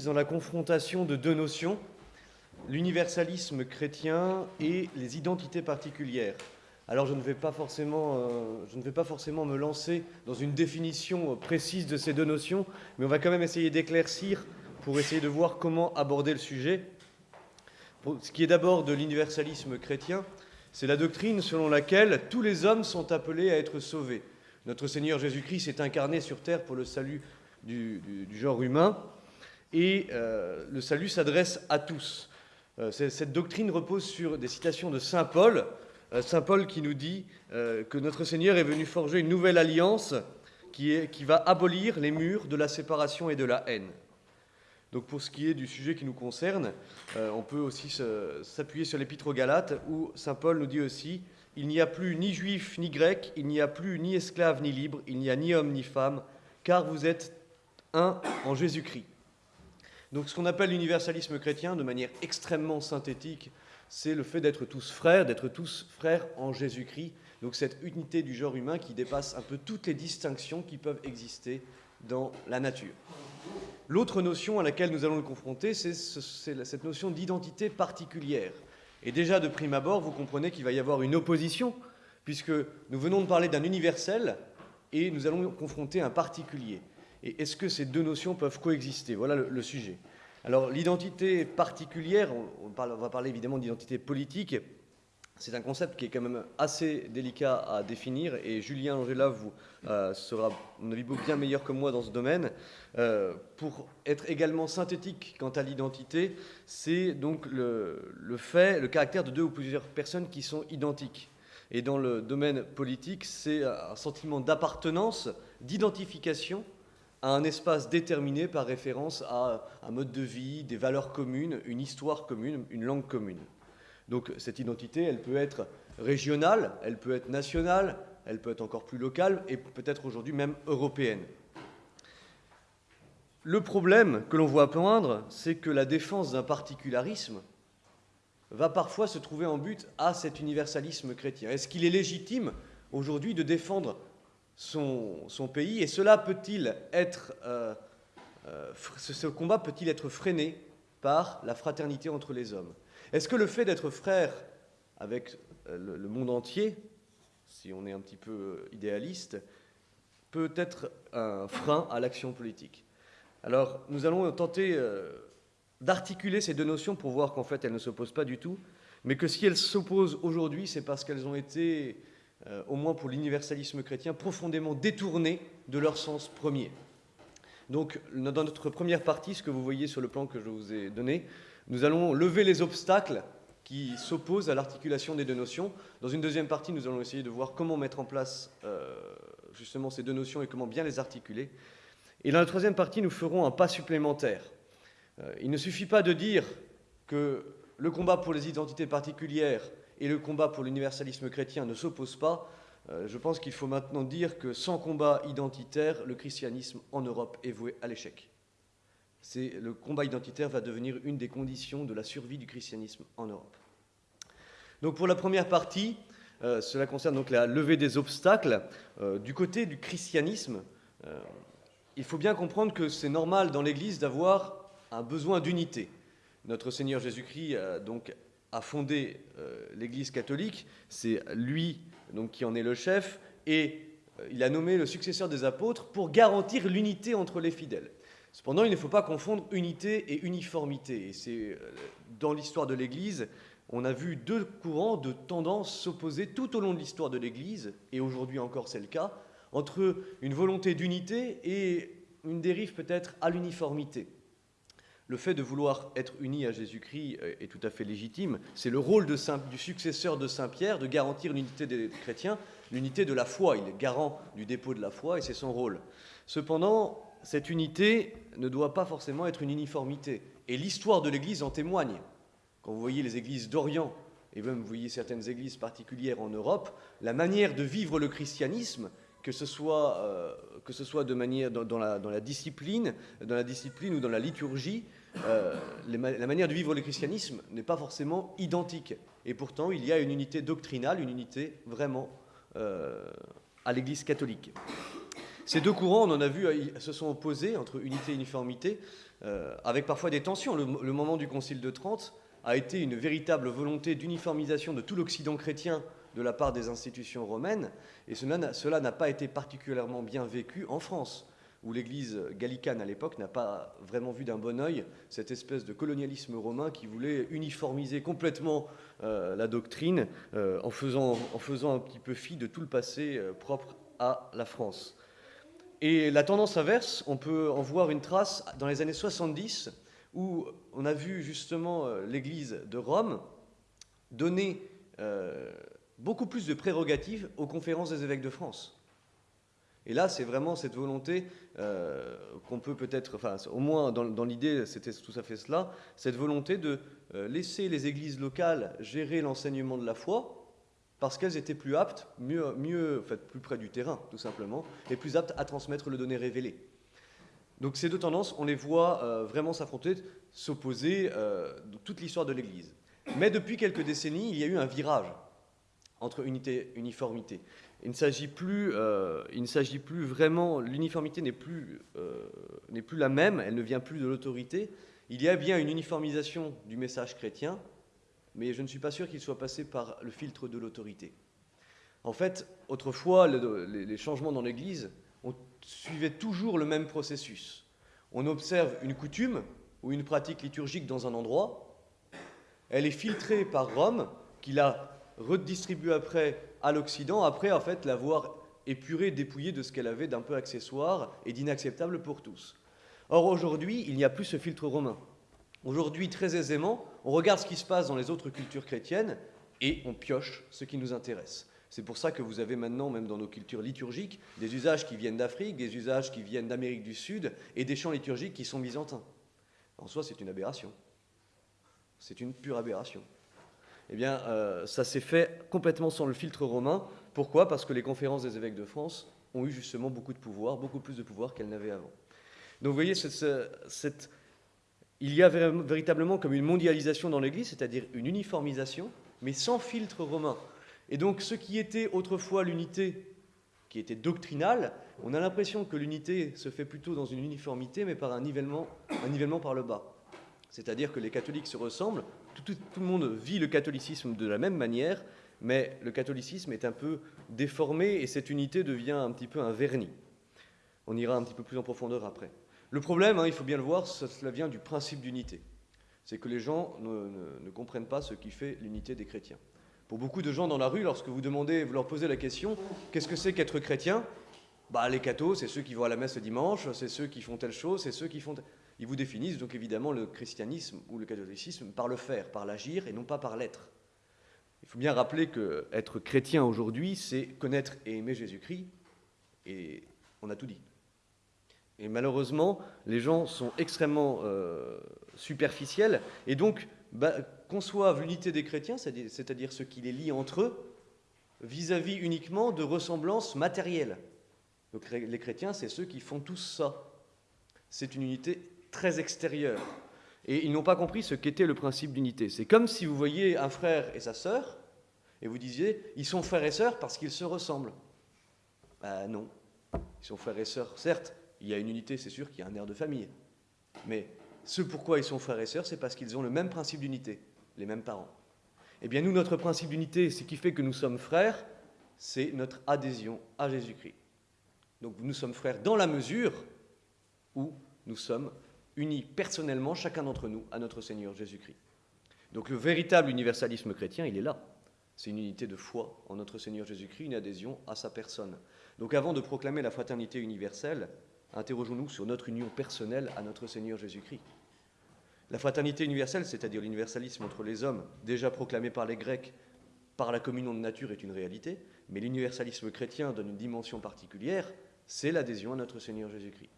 dans la confrontation de deux notions, l'universalisme chrétien et les identités particulières. Alors je ne, vais pas forcément, euh, je ne vais pas forcément me lancer dans une définition précise de ces deux notions, mais on va quand même essayer d'éclaircir pour essayer de voir comment aborder le sujet. Ce qui est d'abord de l'universalisme chrétien, c'est la doctrine selon laquelle tous les hommes sont appelés à être sauvés. Notre Seigneur Jésus-Christ s'est incarné sur terre pour le salut du, genre humain, et euh, le salut s'adresse à tous. Euh, cette doctrine repose sur des citations de Saint Paul, euh, Saint Paul qui nous dit que notre Seigneur est venu forger une nouvelle alliance qui, va abolir les murs de la séparation et de la haine. Donc pour ce qui est du sujet qui nous concerne, on peut aussi s'appuyer sur l'Épître aux Galates où Saint Paul nous dit aussi Il n'y a plus ni juif ni grec, il n'y a plus ni esclave ni libre, il n'y a ni homme ni femme, car vous êtes un en Jésus-Christ. Donc ce qu'on appelle l'universalisme chrétien, de manière extrêmement synthétique, c'est le fait d'être tous frères, d'être tous frères en Jésus-Christ. Donc cette unité du genre humain qui dépasse un peu toutes les distinctions qui peuvent exister dans la nature. L'autre notion à laquelle nous allons le confronter, c'est cette notion d'identité particulière. Et déjà de prime abord, vous comprenez qu'il va y avoir une opposition, puisque nous venons de parler d'un universel et nous allons confronter un particulier. Et est-ce que ces deux notions peuvent coexister? Voilà le, sujet. Alors l'identité particulière, on, va parler évidemment d'identité politique, c'est un concept qui est quand même assez délicat à définir et Julien Angela vous euh, sera, à mon avis, bien meilleur que moi dans ce domaine. Euh, pour être également synthétique quant à l'identité, c'est donc le, fait, le caractère de deux ou plusieurs personnes qui sont identiques. Et dans le domaine politique, c'est un sentiment d'appartenance, d'identification à un espace déterminé par référence à un mode de vie, des valeurs communes, une histoire commune, une langue commune. Donc cette identité, elle peut être régionale, elle peut être nationale, elle peut être encore plus locale et peut-être aujourd'hui même européenne. Le problème que l'on voit poindre, c'est que la défense d'un particularisme va parfois se trouver en but à cet universalisme chrétien. Est-ce qu'il est légitime aujourd'hui de défendre son, pays. Et cela peut-il être, euh, euh, ce, combat peut-il être freiné par la fraternité entre les hommes? Est-ce que le fait d'être frère avec euh, le, monde entier, si on est un petit peu idéaliste, peut être un frein à l'action politique? Alors, nous allons tenter d'articuler ces deux notions pour voir qu'en fait, elles ne s'opposent pas du tout, mais que si elles s'opposent aujourd'hui, c'est parce qu'elles ont été euh, au moins pour l'universalisme chrétien, profondément détournés de leur sens premier. Donc, dans notre première partie, ce que vous voyez sur le plan que je vous ai donné, nous allons lever les obstacles qui s'opposent à l'articulation des deux notions. Dans une deuxième partie, nous allons essayer de voir comment mettre en place euh, justement ces deux notions et comment bien les articuler. Et dans la troisième partie, nous ferons un pas supplémentaire. Euh, il ne suffit pas de dire que le combat pour les identités particulières et le combat pour l'universalisme chrétien ne s'oppose pas, euh, je pense qu'il faut maintenant dire que sans combat identitaire, le christianisme en Europe est voué à l'échec. Le combat identitaire va devenir une des conditions de la survie du christianisme en Europe. Donc pour la première partie, euh, cela concerne donc la levée des obstacles. Euh, du côté du christianisme, il faut bien comprendre que c'est normal dans l'Église d'avoir un besoin d'unité. Notre Seigneur Jésus-Christ donc a fondé euh, l'Église catholique, c'est lui donc, qui en est le chef, et euh, il a nommé le successeur des apôtres pour garantir l'unité entre les fidèles. Cependant, il ne faut pas confondre unité et uniformité. Et c'est euh, dans l'histoire de l'Église, on a vu deux courants de tendances s'opposer tout au long de l'histoire de l'Église, et aujourd'hui encore c'est le cas, entre une volonté d'unité et une dérive peut-être à l'uniformité le fait de vouloir être uni à Jésus-Christ est tout à fait légitime. C'est le rôle du successeur de Saint Pierre de garantir l'unité des chrétiens, l'unité de la foi. Il est garant du dépôt de la foi et c'est son rôle. Cependant, cette unité ne doit pas forcément être une uniformité. Et l'histoire de l'Église en témoigne. Quand vous voyez les églises d'Orient, et même vous voyez certaines églises particulières en Europe, la manière de vivre le christianisme, que ce soit, euh, que ce soit de manière dans, la, dans, la, discipline, dans la discipline ou dans la liturgie, euh, la manière de vivre le christianisme n'est pas forcément identique. Et pourtant, il y a une unité doctrinale, une unité vraiment euh, à l'Église catholique. Ces deux courants, on en a vu, se sont opposés entre unité et uniformité, avec parfois des tensions. Le moment du Concile de Trente a été une véritable volonté d'uniformisation de tout l'Occident chrétien de la part des institutions romaines, et cela n'a pas été particulièrement bien vécu en France, où l'Église gallicane à l'époque n'a pas vraiment vu d'un bon oeil cette espèce de colonialisme romain qui voulait uniformiser complètement euh, la doctrine euh, en, faisant, un petit peu fi de tout le passé euh, propre à la France. Et la tendance inverse, on peut en voir une trace dans les années 70, où on a vu justement l'Église de Rome donner beaucoup plus de prérogatives aux conférences des évêques de France. Et là, c'est vraiment cette volonté euh, qu'on peut peut-être, enfin, au moins dans, l'idée, c'était tout à fait cela, cette volonté de euh, laisser les églises locales gérer l'enseignement de la foi, parce qu'elles étaient plus aptes, mieux, mieux, plus près du terrain, tout simplement, et plus aptes à transmettre le donné révélé. Donc ces deux tendances, on les voit euh, vraiment s'affronter, s'opposer dans toute l'histoire de l'Église. Mais depuis quelques décennies, il y a eu un virage entre unité uniformité. Il ne s'agit plus, euh, il ne s'agit plus vraiment, l'uniformité n'est plus, euh, n'est plus la même, elle ne vient plus de l'autorité. Il y a bien une uniformisation du message chrétien, mais je ne suis pas sûr qu'il soit passé par le filtre de l'autorité. En fait, autrefois, les changements dans l'Église, on suivait toujours le même processus. On observe une coutume ou une pratique liturgique dans un endroit, elle est filtrée par Rome, qui la redistribue après à l'Occident, après en fait l'avoir épurée, dépouillée de ce qu'elle avait d'un peu accessoire et d'inacceptable pour tous. Or aujourd'hui, il n'y a plus ce filtre romain. Aujourd'hui, très aisément, on regarde ce qui se passe dans les autres cultures chrétiennes et on pioche ce qui nous intéresse. C'est pour ça que vous avez maintenant, même dans nos cultures liturgiques, des usages qui viennent d'Afrique, des usages qui viennent d'Amérique du Sud et des chants liturgiques qui sont byzantins. En soi, c'est une aberration. C'est une pure aberration eh bien, euh, ça s'est fait complètement sans le filtre romain. Pourquoi? Parce que les conférences des évêques de France ont eu justement beaucoup de pouvoir, beaucoup plus de pouvoir qu'elles n'avaient avant. Donc vous voyez, il y a véritablement comme une mondialisation dans l'Église, c'est-à-dire une uniformisation, mais sans filtre romain. Et donc ce qui était autrefois l'unité, qui était doctrinale, on a l'impression que l'unité se fait plutôt dans une uniformité, mais par un nivellement, un nivellement par le bas. C'est-à-dire que les catholiques se ressemblent, tout, le monde vit le catholicisme de la même manière, mais le catholicisme est un peu déformé et cette unité devient un petit peu un vernis. On ira un petit peu plus en profondeur après. Le problème, hein, il faut bien le voir, cela vient du principe d'unité. C'est que les gens ne, comprennent pas ce qui fait l'unité des chrétiens. Pour beaucoup de gens dans la rue, lorsque vous demandez, vous leur posez la question, qu'est-ce que c'est qu'être chrétien? Bah, Les cathos, c'est ceux qui vont à la messe le dimanche, c'est ceux qui font telle chose, c'est ceux qui font... Ils vous définissent donc évidemment le christianisme ou le catholicisme par le faire, par l'agir et non pas par l'être. Il faut bien rappeler que être chrétien aujourd'hui, c'est connaître et aimer Jésus-Christ, et on a tout dit. Et malheureusement, les gens sont extrêmement euh, superficiels et donc bah, conçoivent l'unité des chrétiens, c'est-à-dire ce qui les lie entre eux, vis-à-vis -vis uniquement de ressemblances matérielles. Donc les chrétiens, c'est ceux qui font tous ça. C'est une unité très extérieur. Et ils n'ont pas compris ce qu'était le principe d'unité. C'est comme si vous voyiez un frère et sa sœur, et vous disiez, ils sont frères et sœurs parce qu'ils se ressemblent. Ben non. Ils sont frères et sœurs. Certes, il y a une unité, c'est sûr qu'il y a un air de famille. Mais ce pourquoi ils sont frères et sœurs, c'est parce qu'ils ont le même principe d'unité, les mêmes parents. Eh bien, nous, notre principe d'unité, ce qui fait que nous sommes frères, c'est notre adhésion à Jésus-Christ. Donc, nous sommes frères dans la mesure où nous sommes unis personnellement, chacun d'entre nous, à notre Seigneur Jésus-Christ. Donc le véritable universalisme chrétien, il est là. C'est une unité de foi en notre Seigneur Jésus-Christ, une adhésion à sa personne. Donc avant de proclamer la fraternité universelle, interrogeons-nous sur notre union personnelle à notre Seigneur Jésus-Christ. La fraternité universelle, c'est-à-dire l'universalisme entre les hommes, déjà proclamé par les Grecs, par la communion de nature, est une réalité, mais l'universalisme chrétien donne une dimension particulière, c'est l'adhésion à notre Seigneur Jésus-Christ.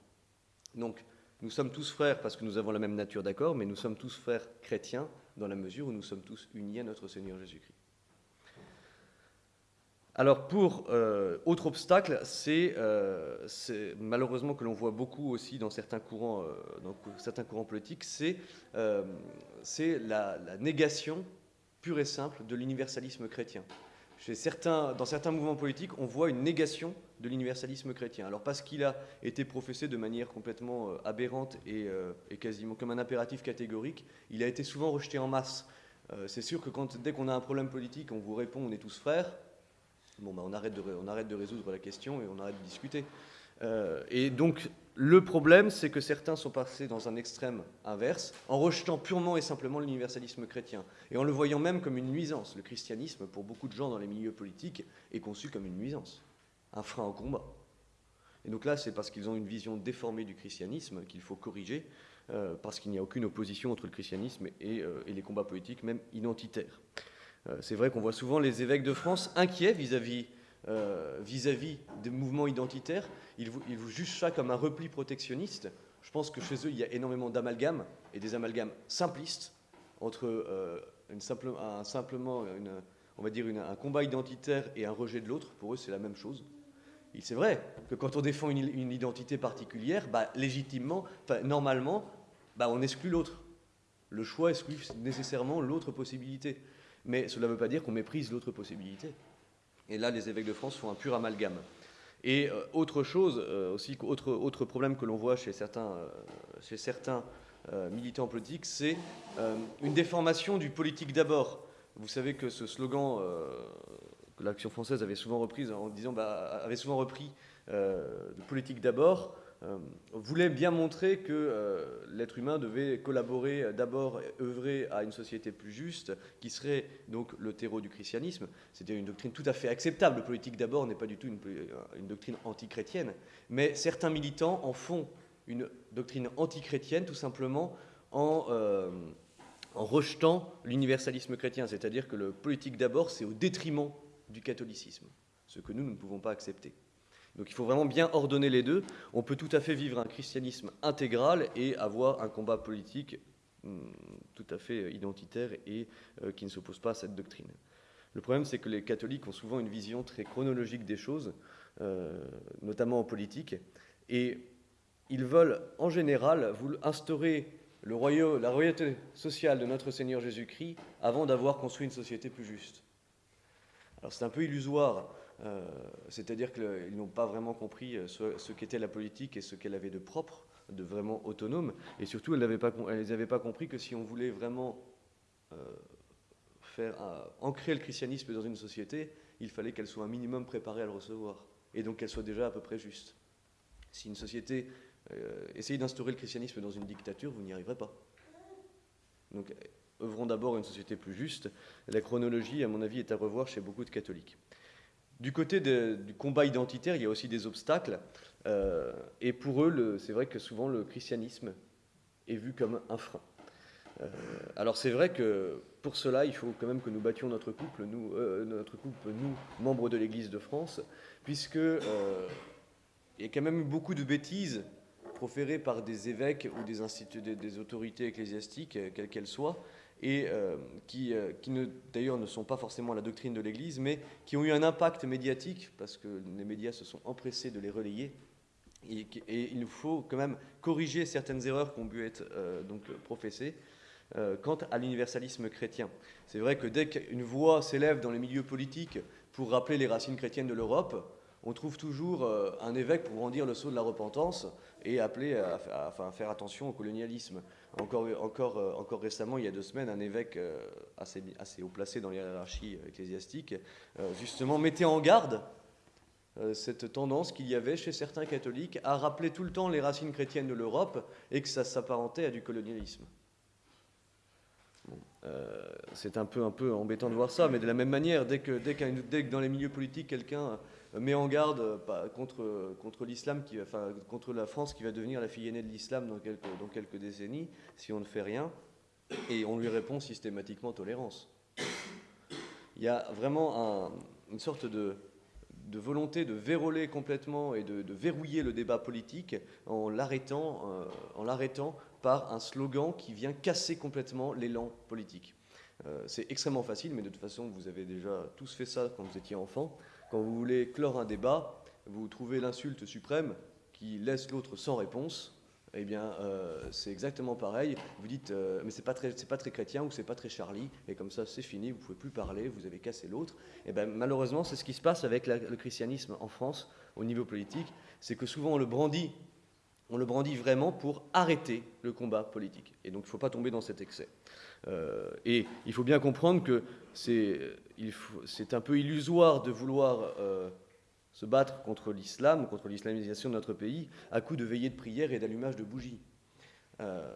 Donc, nous sommes tous frères parce que nous avons la même nature, d'accord, mais nous sommes tous frères chrétiens dans la mesure où nous sommes tous unis à notre Seigneur Jésus-Christ. Alors pour euh, autre obstacle, euh, c'est malheureusement que l'on voit beaucoup aussi dans certains courants, euh, dans certains courants politiques, c'est la, la, négation pure et simple de l'universalisme chrétien. chez certains, dans certains mouvements politiques, on voit une négation de l'universalisme chrétien. Alors parce qu'il a été professé de manière complètement euh, aberrante et, euh, et, quasiment comme un impératif catégorique, il a été souvent rejeté en masse. Euh, c'est sûr que quand, dès qu'on a un problème politique, on vous répond on est tous frères, bon, bah, on arrête de résoudre la question et on arrête de discuter. et donc le problème, c'est que certains sont passés dans un extrême inverse, en rejetant purement et simplement l'universalisme chrétien, et en le voyant même comme une nuisance. Le christianisme, pour beaucoup de gens dans les milieux politiques, est conçu comme une nuisance, un frein au combat. Et donc là, c'est parce qu'ils ont une vision déformée du christianisme qu'il faut corriger, euh, parce qu'il n'y a aucune opposition entre le christianisme et, euh, les combats politiques, même identitaires. Euh, c'est vrai qu'on voit souvent les évêques de France inquiets vis-à-vis des mouvements identitaires, ils, vous jugent ça comme un repli protectionniste. Je pense que chez eux, il y a énormément d'amalgames, et des amalgames simplistes, entre simplement on va dire un combat identitaire et un rejet de l'autre. Pour eux, c'est la même chose. C'est vrai que quand on défend une, identité particulière, bah, légitimement, normalement, bah, on exclut l'autre. Le choix exclut nécessairement l'autre possibilité. Mais cela ne veut pas dire qu'on méprise l'autre possibilité. Et là, les évêques de France font un pur amalgame. Et euh, autre chose, euh, aussi, autre, problème que l'on voit chez certains, euh, chez certains militants politiques, c'est une déformation du politique d'abord. Vous savez que ce slogan l'Action française avait souvent repris en disant, bah, avait souvent repris politique d'abord, euh, voulait bien montrer que euh, l'être humain devait collaborer euh, d'abord, œuvrer à une société plus juste, qui serait donc le terreau du christianisme. C'était une doctrine tout à fait acceptable. Le politique d'abord n'est pas du tout une, une doctrine antichrétienne, mais certains militants en font une doctrine antichrétienne tout simplement en, en rejetant l'universalisme chrétien, c'est-à-dire que le politique d'abord, c'est au détriment du catholicisme, ce que nous, ne pouvons pas accepter. Donc il faut vraiment bien ordonner les deux. On peut tout à fait vivre un christianisme intégral et avoir un combat politique hmm, tout à fait identitaire et euh, qui ne s'oppose pas à cette doctrine. Le problème, c'est que les catholiques ont souvent une vision très chronologique des choses, euh, notamment en politique, et ils veulent en général instaurer la royauté sociale de notre Seigneur Jésus-Christ avant d'avoir construit une société plus juste. Alors c'est un peu illusoire euh, c'est-à-dire qu'ils n'ont pas vraiment compris euh, ce, qu'était la politique et ce qu'elle avait de propre, de vraiment autonome. Et surtout, elles n'avaient pas, compris que si on voulait vraiment euh, faire ancrer le christianisme dans une société, il fallait qu'elle soit un minimum préparée à le recevoir. Et donc qu'elle soit déjà à peu près juste. Si une société essaye d'instaurer le christianisme dans une dictature, vous n'y arriverez pas. Œuvrons d'abord une société plus juste. La chronologie, à mon avis, est à revoir chez beaucoup de catholiques. Du côté du combat identitaire, il y a aussi des obstacles. Euh, et pour eux, c'est vrai que souvent le christianisme est vu comme un frein. Euh, alors c'est vrai que pour cela, il faut quand même que nous battions notre couple, nous, euh, notre couple, nous, membres de l'Église de France, puisque il y a quand même eu beaucoup de bêtises proférées par des évêques ou des autorités ecclésiastiques, quelles qu'elles soient, et euh, qui, euh, d'ailleurs ne sont pas forcément la doctrine de l'Église, mais qui ont eu un impact médiatique, parce que les médias se sont empressés de les relayer. Et, il nous faut quand même corriger certaines erreurs qui ont pu être euh, donc professées quant à l'universalisme chrétien. C'est vrai que dès qu'une voix s'élève dans les milieux politiques pour rappeler les racines chrétiennes de l'Europe, on trouve toujours un évêque pour brandir le sceau de la repentance et appeler à faire attention au colonialisme. Encore, encore, euh, encore récemment, il y a deux semaines, un évêque euh, assez, assez haut placé dans l'hierarchie ecclésiastique, euh, justement, mettait en garde cette tendance qu'il y avait chez certains catholiques à rappeler tout le temps les racines chrétiennes de l'Europe et que ça s'apparentait à du colonialisme. c'est un peu, un peu embêtant de voir ça, mais de la même manière, dès que, dès que dans les milieux politiques, quelqu'un met en garde euh, contre, l'islam, enfin, contre la France qui va devenir la fille aînée de l'islam dans quelques, décennies, si on ne fait rien, et on lui répond systématiquement tolérance. Il y a vraiment une sorte de, volonté de verrouiller complètement et de, verrouiller le débat politique en l'arrêtant, euh, en l'arrêtant par un slogan qui vient casser complètement l'élan politique. Euh, c'est extrêmement facile, mais de toute façon, vous avez déjà tous fait ça quand vous étiez enfant. Quand vous voulez clore un débat, vous trouvez l'insulte suprême qui laisse l'autre sans réponse. eh bien, euh, c'est exactement pareil. Vous dites, euh, mais c'est pas très, pas très chrétien ou c'est pas très Charlie, et comme ça, c'est fini. Vous pouvez plus parler. Vous avez cassé l'autre. Eh ben, malheureusement, c'est ce qui se passe avec le christianisme en France au niveau politique. C'est que souvent on le brandit, on le brandit vraiment pour arrêter le combat politique. Et donc, il ne faut pas tomber dans cet excès. Euh, et il faut bien comprendre que c'est, c'est un peu illusoire de vouloir se battre contre l'islam, contre l'islamisation de notre pays, à coup de veillées de prière et d'allumage de bougies. Euh,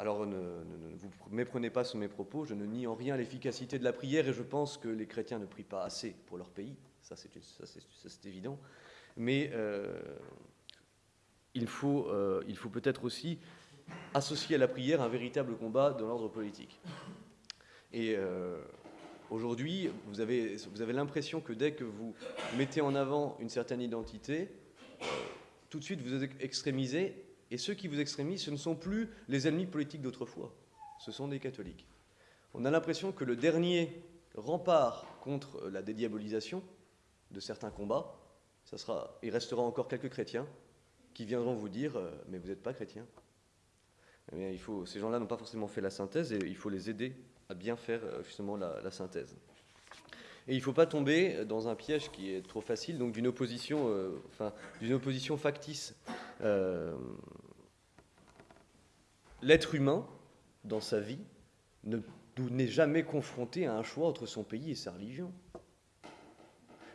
alors ne, vous méprenez pas sur mes propos, je ne nie en rien l'efficacité de la prière et je pense que les chrétiens ne prient pas assez pour leur pays, ça c'est évident. Mais euh, il faut, euh, faut peut-être aussi associer à la prière un véritable combat de l'ordre politique. Et Aujourd'hui, vous avez, vous avez l'impression que dès que vous mettez en avant une certaine identité, euh, tout de suite vous êtes extrémisé, et ceux qui vous extrémisent, ce ne sont plus les ennemis politiques d'autrefois, ce sont des catholiques. On a l'impression que le dernier rempart contre la dédiabolisation de certains combats, ça sera, il restera encore quelques chrétiens qui viendront vous dire euh, Mais vous n'êtes pas chrétien. Eh il faut, ces gens-là n'ont pas forcément fait la synthèse et il faut les aider à bien faire euh, justement la, synthèse. Et il ne faut pas tomber dans un piège qui est trop facile, donc d'une opposition, euh, enfin, d'une opposition factice. L'être humain, dans sa vie, n'est jamais confronté à un choix entre son pays et sa religion.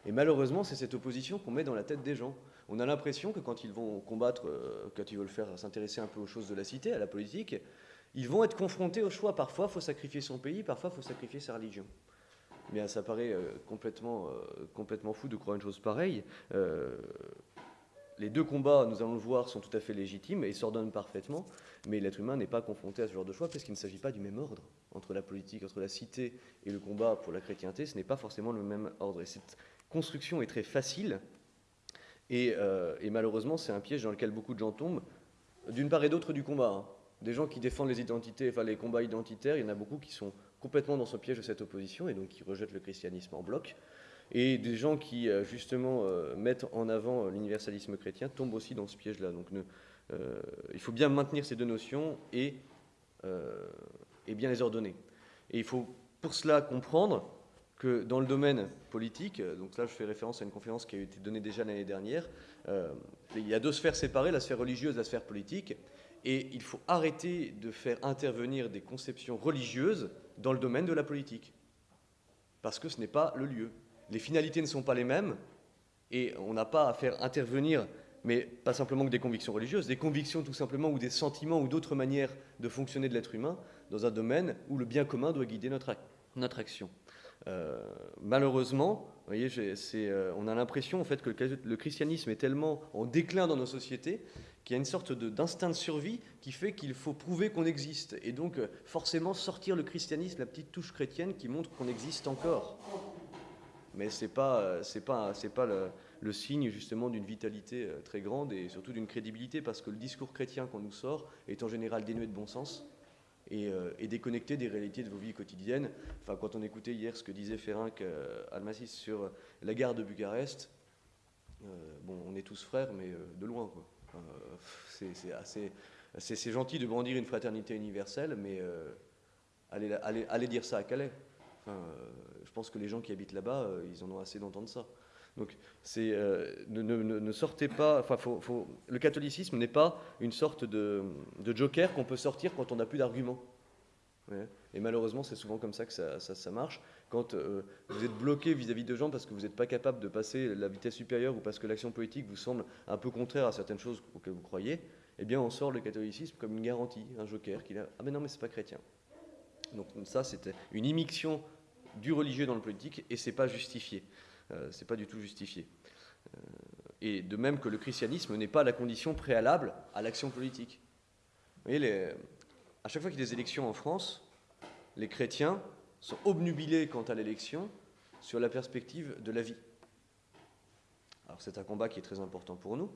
Et malheureusement, c'est cette opposition qu'on met dans la tête des gens. On a l'impression que quand ils vont combattre, quand ils veulent faire s'intéresser un peu aux choses de la cité, à la politique, ils vont être confrontés au choix. Parfois, il faut sacrifier son pays, parfois, il faut sacrifier sa religion. Mais ça paraît euh, complètement, euh, complètement fou de croire une chose pareille. Euh, les deux combats, nous allons le voir, sont tout à fait légitimes et s'ordonnent parfaitement, mais l'être humain n'est pas confronté à ce genre de choix parce qu'il ne s'agit pas du même ordre entre la politique, entre la cité et le combat pour la chrétienté. Ce n'est pas forcément le même ordre. Et cette construction est très facile et, malheureusement, c'est un piège dans lequel beaucoup de gens tombent, d'une part et d'autre du combat. Hein des gens qui défendent les identités, enfin les combats identitaires, il y en a beaucoup qui sont complètement dans ce piège de cette opposition et donc qui rejettent le christianisme en bloc. Et des gens qui, euh, justement, euh, mettent en avant euh, l'universalisme chrétien tombent aussi dans ce piège-là. Donc il faut bien maintenir ces deux notions et bien les ordonner. Et il faut pour cela comprendre que dans le domaine politique, donc là je fais référence à une conférence qui a été donnée déjà l'année dernière, il y a deux sphères séparées, la sphère religieuse et la sphère politique. Et il faut arrêter de faire intervenir des conceptions religieuses dans le domaine de la politique. Parce que ce n'est pas le lieu. Les finalités ne sont pas les mêmes, et on n'a pas à faire intervenir, mais pas simplement que des convictions religieuses, des convictions tout simplement, ou des sentiments, ou d'autres manières de fonctionner de l'être humain, dans un domaine où le bien commun doit guider notre, notre action. Euh, malheureusement, vous voyez, euh, on a l'impression en fait que le christianisme est tellement en déclin dans nos sociétés qu'il y a une sorte d'instinct de, survie qui fait qu'il faut prouver qu'on existe. Et donc, euh, forcément, sortir le christianisme, la petite touche chrétienne qui montre qu'on existe encore. Mais ce n'est pas, pas, pas le, signe justement d'une vitalité très grande et surtout d'une crédibilité, parce que le discours chrétien qu'on nous sort est en général dénué de bon sens et, déconnecté des réalités de vos vies quotidiennes. Enfin, quand on écoutait hier ce que disait Ferenc Almasis sur la gare de Bucarest, bon, on est tous frères, mais de loin. Euh, c'est assez. Gentil de brandir une fraternité universelle, mais euh, allez, dire ça à Calais. Euh, je pense que les gens qui habitent là-bas, ils en ont assez d'entendre ça. Donc, c'est ne, sortez pas. Enfin, le catholicisme n'est pas une sorte de, joker qu'on peut sortir quand on n'a plus d'arguments. Et malheureusement, c'est souvent comme ça que ça, ça, marche. Quand euh, vous êtes bloqué vis-à-vis de gens parce que vous n'êtes pas capable de passer la vitesse supérieure ou parce que l'action politique vous semble un peu contraire à certaines choses auxquelles vous croyez, eh bien, on sort le catholicisme comme une garantie, un joker qui a Ah, mais non, mais c'est pas chrétien. Donc, ça, c'était une immixtion du religieux dans le politique et c'est pas justifié. Euh, c'est pas du tout justifié. Euh, et de même que le christianisme n'est pas la condition préalable à l'action politique. Vous voyez, à chaque fois qu'il y a des élections en France, les chrétiens sont obnubilés quant à l'élection sur la perspective de la vie. Alors c'est un combat qui est très important pour nous,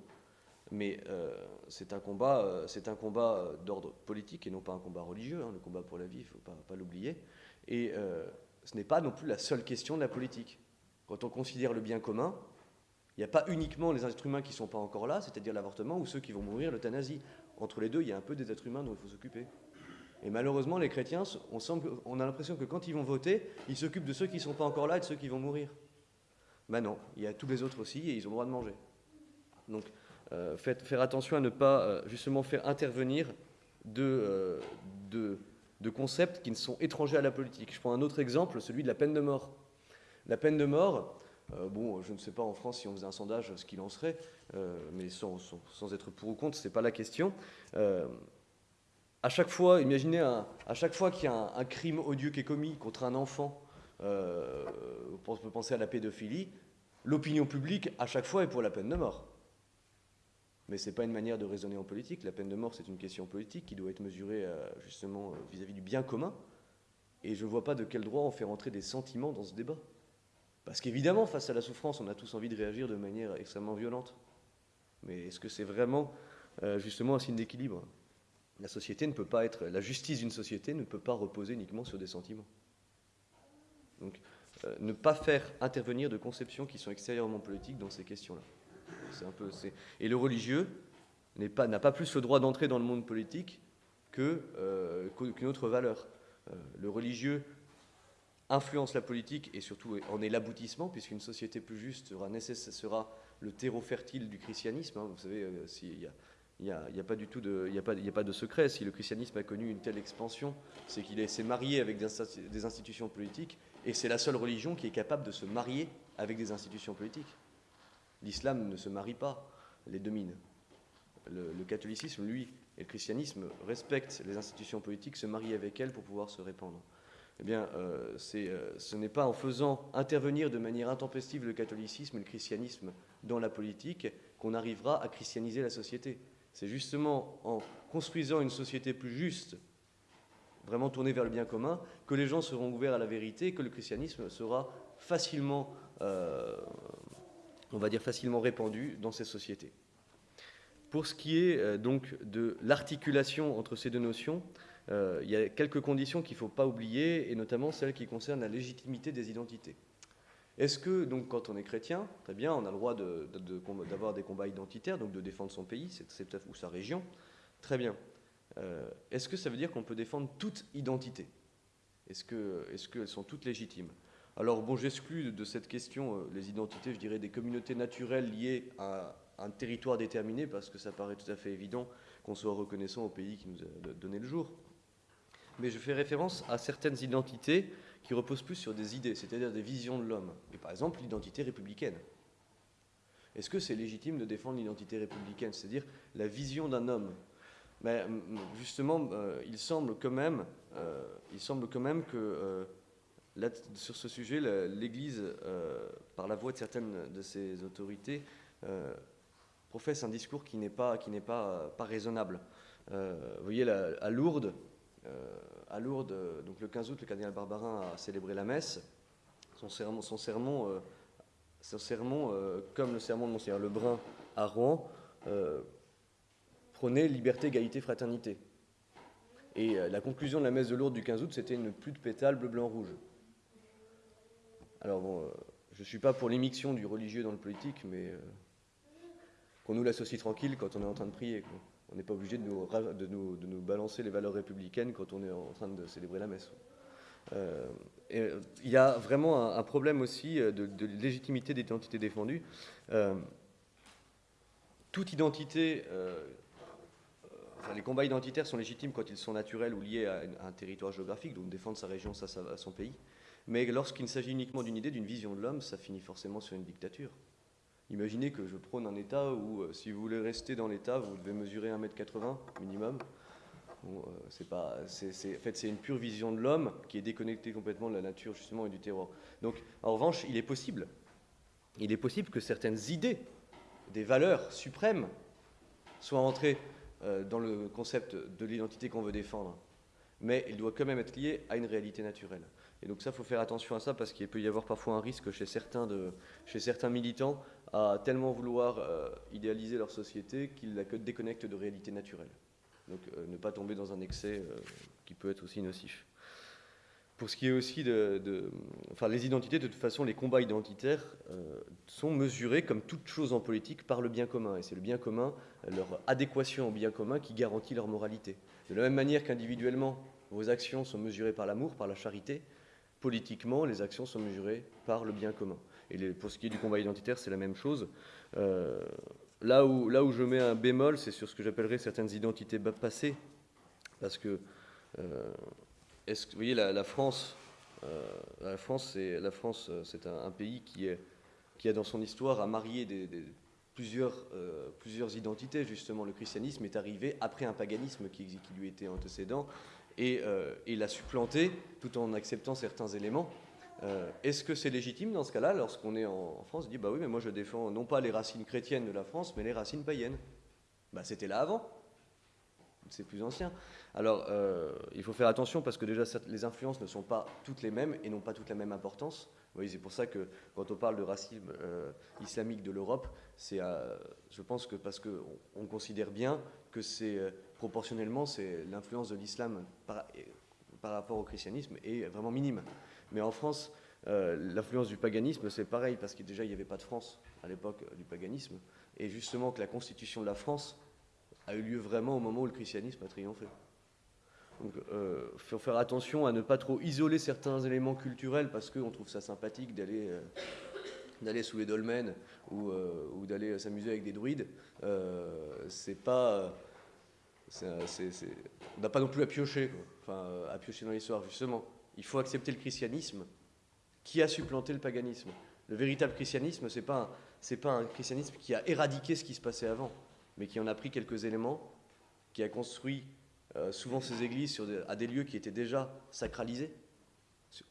mais euh, c'est un combat, combat d'ordre politique et non pas un combat religieux. Hein, le combat pour la vie, il ne faut pas l'oublier. Et ce n'est pas non plus la seule question de la politique. Quand on considère le bien commun, il n'y a pas uniquement les êtres humains qui ne sont pas encore là, c'est-à-dire l'avortement, ou ceux qui vont mourir, l'euthanasie. entre les deux, il y a un peu des êtres humains dont il faut s'occuper. Et malheureusement, les chrétiens, on, a l'impression que quand ils vont voter, ils s'occupent de ceux qui ne sont pas encore là et de ceux qui vont mourir. Ben non, il y a tous les autres aussi et ils ont le droit de manger. Donc, euh, faire attention à ne pas euh, justement faire intervenir de, de, concepts qui ne sont étrangers à la politique. Je prends un autre exemple, celui de la peine de mort. La peine de mort, euh, bon, je ne sais pas en France si on faisait un sondage ce qu'il en serait, euh, mais sans, être pour ou contre, ce n'est pas la question. Euh, à chaque fois, imaginez, à chaque fois qu'il y a un, crime odieux qui est commis contre un enfant, on peut penser à la pédophilie, l'opinion publique, à chaque fois, est pour la peine de mort. Mais ce n'est pas une manière de raisonner en politique. La peine de mort, c'est une question politique qui doit être mesurée justement vis-à-vis -vis du bien commun. Et je ne vois pas de quel droit on fait rentrer des sentiments dans ce débat. Parce qu'évidemment, face à la souffrance, on a tous envie de réagir de manière extrêmement violente. Mais est-ce que c'est vraiment euh, justement un signe d'équilibre? La justice d'une société ne peut pas reposer uniquement sur des sentiments. Donc, euh, ne pas faire intervenir de conceptions qui sont extérieurement politiques dans ces questions-là. Et le religieux n'a pas, pas, plus le droit d'entrer dans le monde politique euh, qu'une autre valeur. le religieux influence la politique et surtout en est l'aboutissement, puisqu'une société plus juste sera, sera le terreau fertile du christianisme. Hein. Vous savez, euh, il n'y a, a, pas du tout de, il a pas, a pas de secret. Si le christianisme a connu une telle expansion, c'est qu'il s'est marié avec des, institutions politiques, et c'est la seule religion qui est capable de se marier avec des institutions politiques. L'islam ne se marie pas, les domine. Le, catholicisme, lui, et le christianisme respectent les institutions politiques, se marient avec elles pour pouvoir se répandre eh bien, euh, euh, ce n'est pas en faisant intervenir de manière intempestive le catholicisme et le christianisme dans la politique qu'on arrivera à christianiser la société. C'est justement en construisant une société plus juste, vraiment tournée vers le bien commun, que les gens seront ouverts à la vérité et que le christianisme sera facilement, euh, on va dire facilement répandu dans ces sociétés. Pour ce qui est donc de l'articulation entre ces deux notions, euh, il y a quelques conditions qu'il ne faut pas oublier, et notamment celles qui concernent la légitimité des identités. Est-ce que, donc, quand on est chrétien, très bien, on a le droit d'avoir des combats identitaires, donc de défendre son pays ou sa région Très bien. Euh, est-ce que ça veut dire qu'on peut défendre toute identité? Est-ce qu'elles sont toutes légitimes? Alors, bon, j'exclus de cette question euh, les identités, je dirais, des communautés naturelles liées à un territoire déterminé, parce que ça paraît tout à fait évident qu'on soit reconnaissant au pays qui nous a donné le jour mais je fais référence à certaines identités qui reposent plus sur des idées, c'est-à-dire des visions de l'homme. Et par exemple, l'identité républicaine. Est-ce que c'est légitime de défendre l'identité républicaine, c'est-à-dire la vision d'un homme? Mais, Justement, euh, il, semble quand même, euh, il semble quand même que euh, sur ce sujet, l'Église, par la voix de certaines de ses autorités, professe un discours qui n'est pas, pas, pas raisonnable. vous voyez, à Lourdes, à Lourdes, donc le 15 août, le cardinal Barbarin a célébré la messe. Son sermon, son sermon, euh, son sermon euh, comme le sermon de Monseigneur Lebrun à Rouen, prônait liberté, égalité, fraternité. Et la conclusion de la messe de Lourdes du 15 août, c'était une pluie de pétales bleu, blanc, rouge. Alors bon, je ne suis pas pour l'émiction du religieux dans le politique, mais qu'on nous l'associe tranquille quand on est en train de prier. On n'est pas obligé de nous, de, nous, de nous, balancer les valeurs républicaines quand on est en train de célébrer la messe. Euh, euh, il y a vraiment un, problème aussi euh, de, légitimité d'identité défendue. toute identité, les combats identitaires sont légitimes quand ils sont naturels ou liés à, un territoire géographique, donc défendre sa région, ça, ça son pays. Mais lorsqu'il s'agit uniquement d'une idée, d'une vision de l'homme, ça finit forcément sur une dictature. Imaginez que je prône un État où, euh, si vous voulez rester dans l'État, vous devez mesurer 1m80 minimum. Euh, c'est pas, en fait, c'est une pure vision de l'homme qui est déconnectée complètement de la nature justement et du terroir. Donc, en revanche, il est possible, il est possible que certaines idées, des valeurs suprêmes, soient entrées euh, dans le concept de l'identité qu'on veut défendre. Mais il doit quand même être lié à une réalité naturelle. Et donc ça, il faut faire attention à ça parce qu'il peut y avoir parfois un risque chez certains, de, chez certains militants à tellement vouloir euh, idéaliser leur société qu'ils la déconnectent de réalité naturelle. Donc euh, ne pas tomber dans un excès euh, qui peut être aussi nocif. pour ce qui est aussi de, Enfin, les identités, de toute façon, les combats identitaires sont mesurés, comme toute chose en politique, par le bien commun. Et c'est le bien commun, leur adéquation au bien commun, qui garantit leur moralité. De la même manière qu'individuellement, vos actions sont mesurées par l'amour, par la charité, politiquement, les actions sont mesurées par le bien commun. Et pour ce qui est du combat identitaire, c'est la même chose. Euh, là, où, je mets un bémol, c'est sur ce que j'appellerais certaines identités passées, parce que euh, que vous voyez la, France, euh, la France, c'est euh, un, pays qui a dans son histoire à marier plusieurs, identités. Justement, le christianisme est arrivé après un paganisme qui, lui était antécédent et il l'a supplanté tout en acceptant certains éléments. Est-ce que c'est légitime dans ce cas-là, lorsqu'on est en, France, de dire bah oui, mais moi je défends non pas les racines chrétiennes de la France, mais les racines païennes bah, C'était là avant, c'est plus ancien. Alors, euh, il faut faire attention parce que déjà, les influences ne sont pas toutes les mêmes et n'ont pas toutes la même importance. Voyez, c'est pour ça que quand on parle de racisme euh, islamique de l'Europe, c'est, euh, je pense que parce qu'on on considère bien que c'est proportionnellement, c'est l'influence de l'islam par, rapport au christianisme est vraiment minime. Mais en France, l'influence du paganisme, c'est pareil parce que déjà, il n'y avait pas de France à l'époque du paganisme. Et justement, que la constitution de la France a eu lieu vraiment au moment où le christianisme a triomphé. Donc, il euh, faut faire attention à ne pas trop isoler certains éléments culturels parce qu'on trouve ça sympathique d'aller euh, d'aller sous les dolmens ou, euh, d'aller s'amuser avec des druides. c'est pas, on n'a pas non plus à piocher, enfin à piocher dans l'histoire justement. Il faut accepter le christianisme qui a supplanté le paganisme? Le véritable christianisme, c'est pas c'est pas un christianisme qui a éradiqué ce qui se passait avant, mais qui en a pris quelques éléments, qui a construit euh, souvent ces églises sur à des lieux qui étaient déjà sacralisés,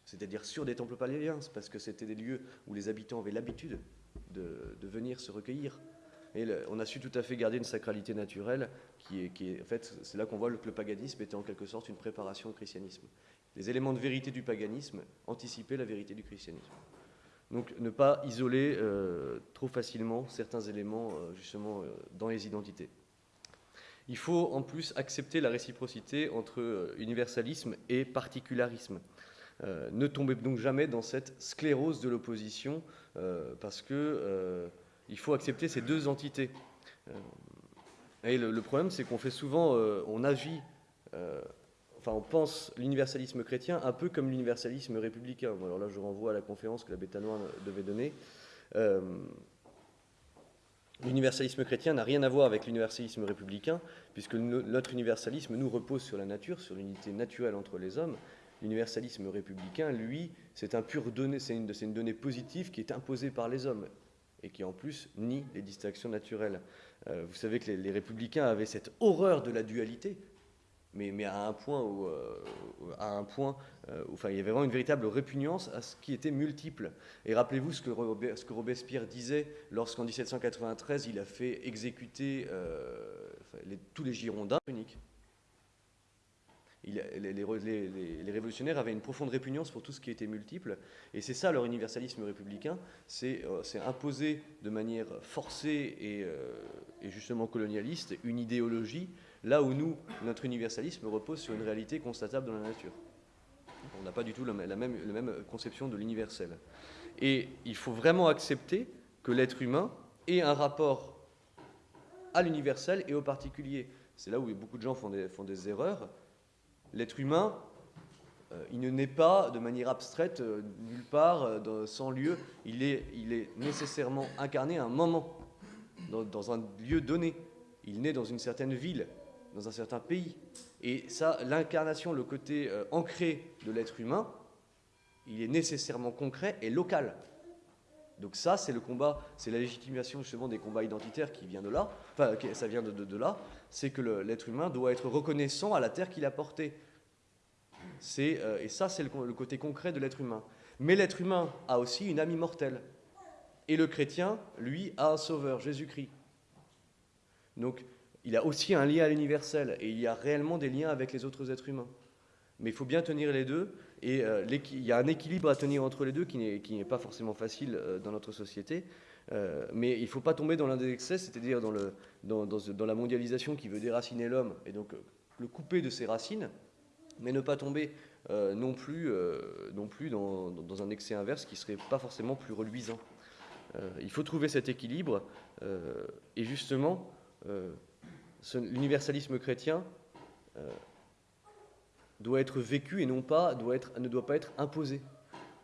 c'est-à-dire sur des temples paléens, parce que c'était des lieux où les habitants avaient l'habitude de, venir se recueillir. Et on a su tout à fait garder une sacralité naturelle qui est, qui est en fait, c'est là qu'on voit que le paganisme était en quelque sorte une préparation au christianisme. Les éléments de vérité du paganisme anticipaient la vérité du christianisme. Donc ne pas isoler euh, trop facilement certains éléments euh, justement dans les identités. Il faut en plus accepter la réciprocité entre euh, universalisme et particularisme. Euh, ne tombez donc jamais dans cette sclérose de l'opposition, euh, parce que il faut accepter ces deux entités. et le, problème, c'est qu'on fait souvent, on agit, enfin, on pense l'universalisme chrétien un peu comme l'universalisme républicain. alors là, je renvoie à la conférence que la Bétanois devait donner. L'universalisme chrétien n'a rien à voir avec l'universalisme républicain, puisque notre universalisme nous repose sur la nature, sur l'unité naturelle entre les hommes. L'universalisme républicain, lui, c'est un pur donné, c'est une, une, donnée positive qui est imposée par les hommes et qui en plus nie les distinctions naturelles. Euh, vous savez que les, républicains avaient cette horreur de la dualité, mais, à un point où, euh, à un point, euh, enfin, il y avait vraiment une véritable répugnance à ce qui était multiple. Et rappelez-vous ce que, Robespierre disait lorsqu'en 1793 il a fait exécuter euh, tous les Girondins uniques. les, révolutionnaires avaient une profonde répugnance pour tout ce qui était multiple, et c'est ça leur universalisme républicain, c'est imposer de manière forcée et justement colonialiste une idéologie Là où nous, notre universalisme repose sur une réalité constatable dans la nature. On n'a pas du tout la même, conception de l'universel. Et il faut vraiment accepter que l'être humain ait un rapport à l'universel et au particulier. C'est là où beaucoup de gens font des, erreurs. L'être humain, euh, il ne naît pas de manière abstraite, euh, nulle part, euh, sans lieu. Il est, nécessairement incarné à un moment, dans un lieu donné. Il naît dans une certaine ville, dans un certain pays. Et ça, l'incarnation, le côté euh, ancré de l'être humain, il est nécessairement concret et local. Donc ça, c'est le combat, c'est la légitimation justement des combats identitaires qui vient de là, enfin, ça vient de, là, c'est que l'être humain doit être reconnaissant à la terre qu'il a portée. Euh, et ça, c'est le, le, côté concret de l'être humain. Mais l'être humain a aussi une âme immortelle. Et le chrétien, lui, a un sauveur, Jésus-Christ. Donc, il a aussi un lien à l'universel et il y a réellement des liens avec les autres êtres humains. Mais il faut bien tenir les deux et euh, il y a un équilibre à tenir entre les deux qui n'est pas forcément facile euh, dans notre société. Euh, mais il ne faut pas tomber dans l'un des excès, c'est-à-dire dans, la mondialisation qui veut déraciner l'homme et donc le couper de ses racines, mais ne pas tomber non plus, non plus dans, un excès inverse qui serait pas forcément plus reluisant. il faut trouver cet équilibre, et justement, l'universalisme chrétien doit être vécu et non pas, doit être, ne doit pas être imposé.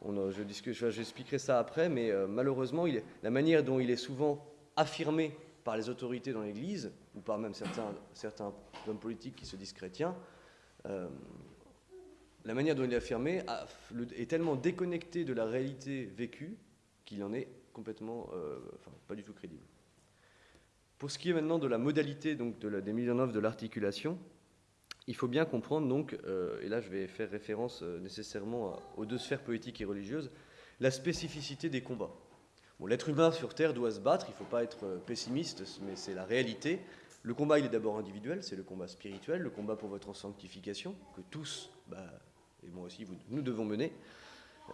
Je, j'expliquerai ça après, mais malheureusement, il, la manière dont il est souvent affirmé par les autorités dans l'Église, ou par même certains, certains hommes politiques qui se disent chrétiens, euh, la manière dont il est affirmé est tellement déconnectée de la réalité vécue qu'il en est complètement, euh, enfin, pas du tout crédible. Pour ce qui est maintenant de la modalité donc des mises en œuvre de l'articulation, il faut bien comprendre donc, euh, et là je vais faire référence nécessairement aux deux sphères politiques et religieuses, la spécificité des combats. L'être humain sur Terre doit se battre, il ne faut pas être euh, pessimiste, mais c'est la réalité. Le combat, il est d'abord individuel, c'est le combat spirituel, le combat pour votre sanctification, que tous, bah, et moi aussi, nous devons mener.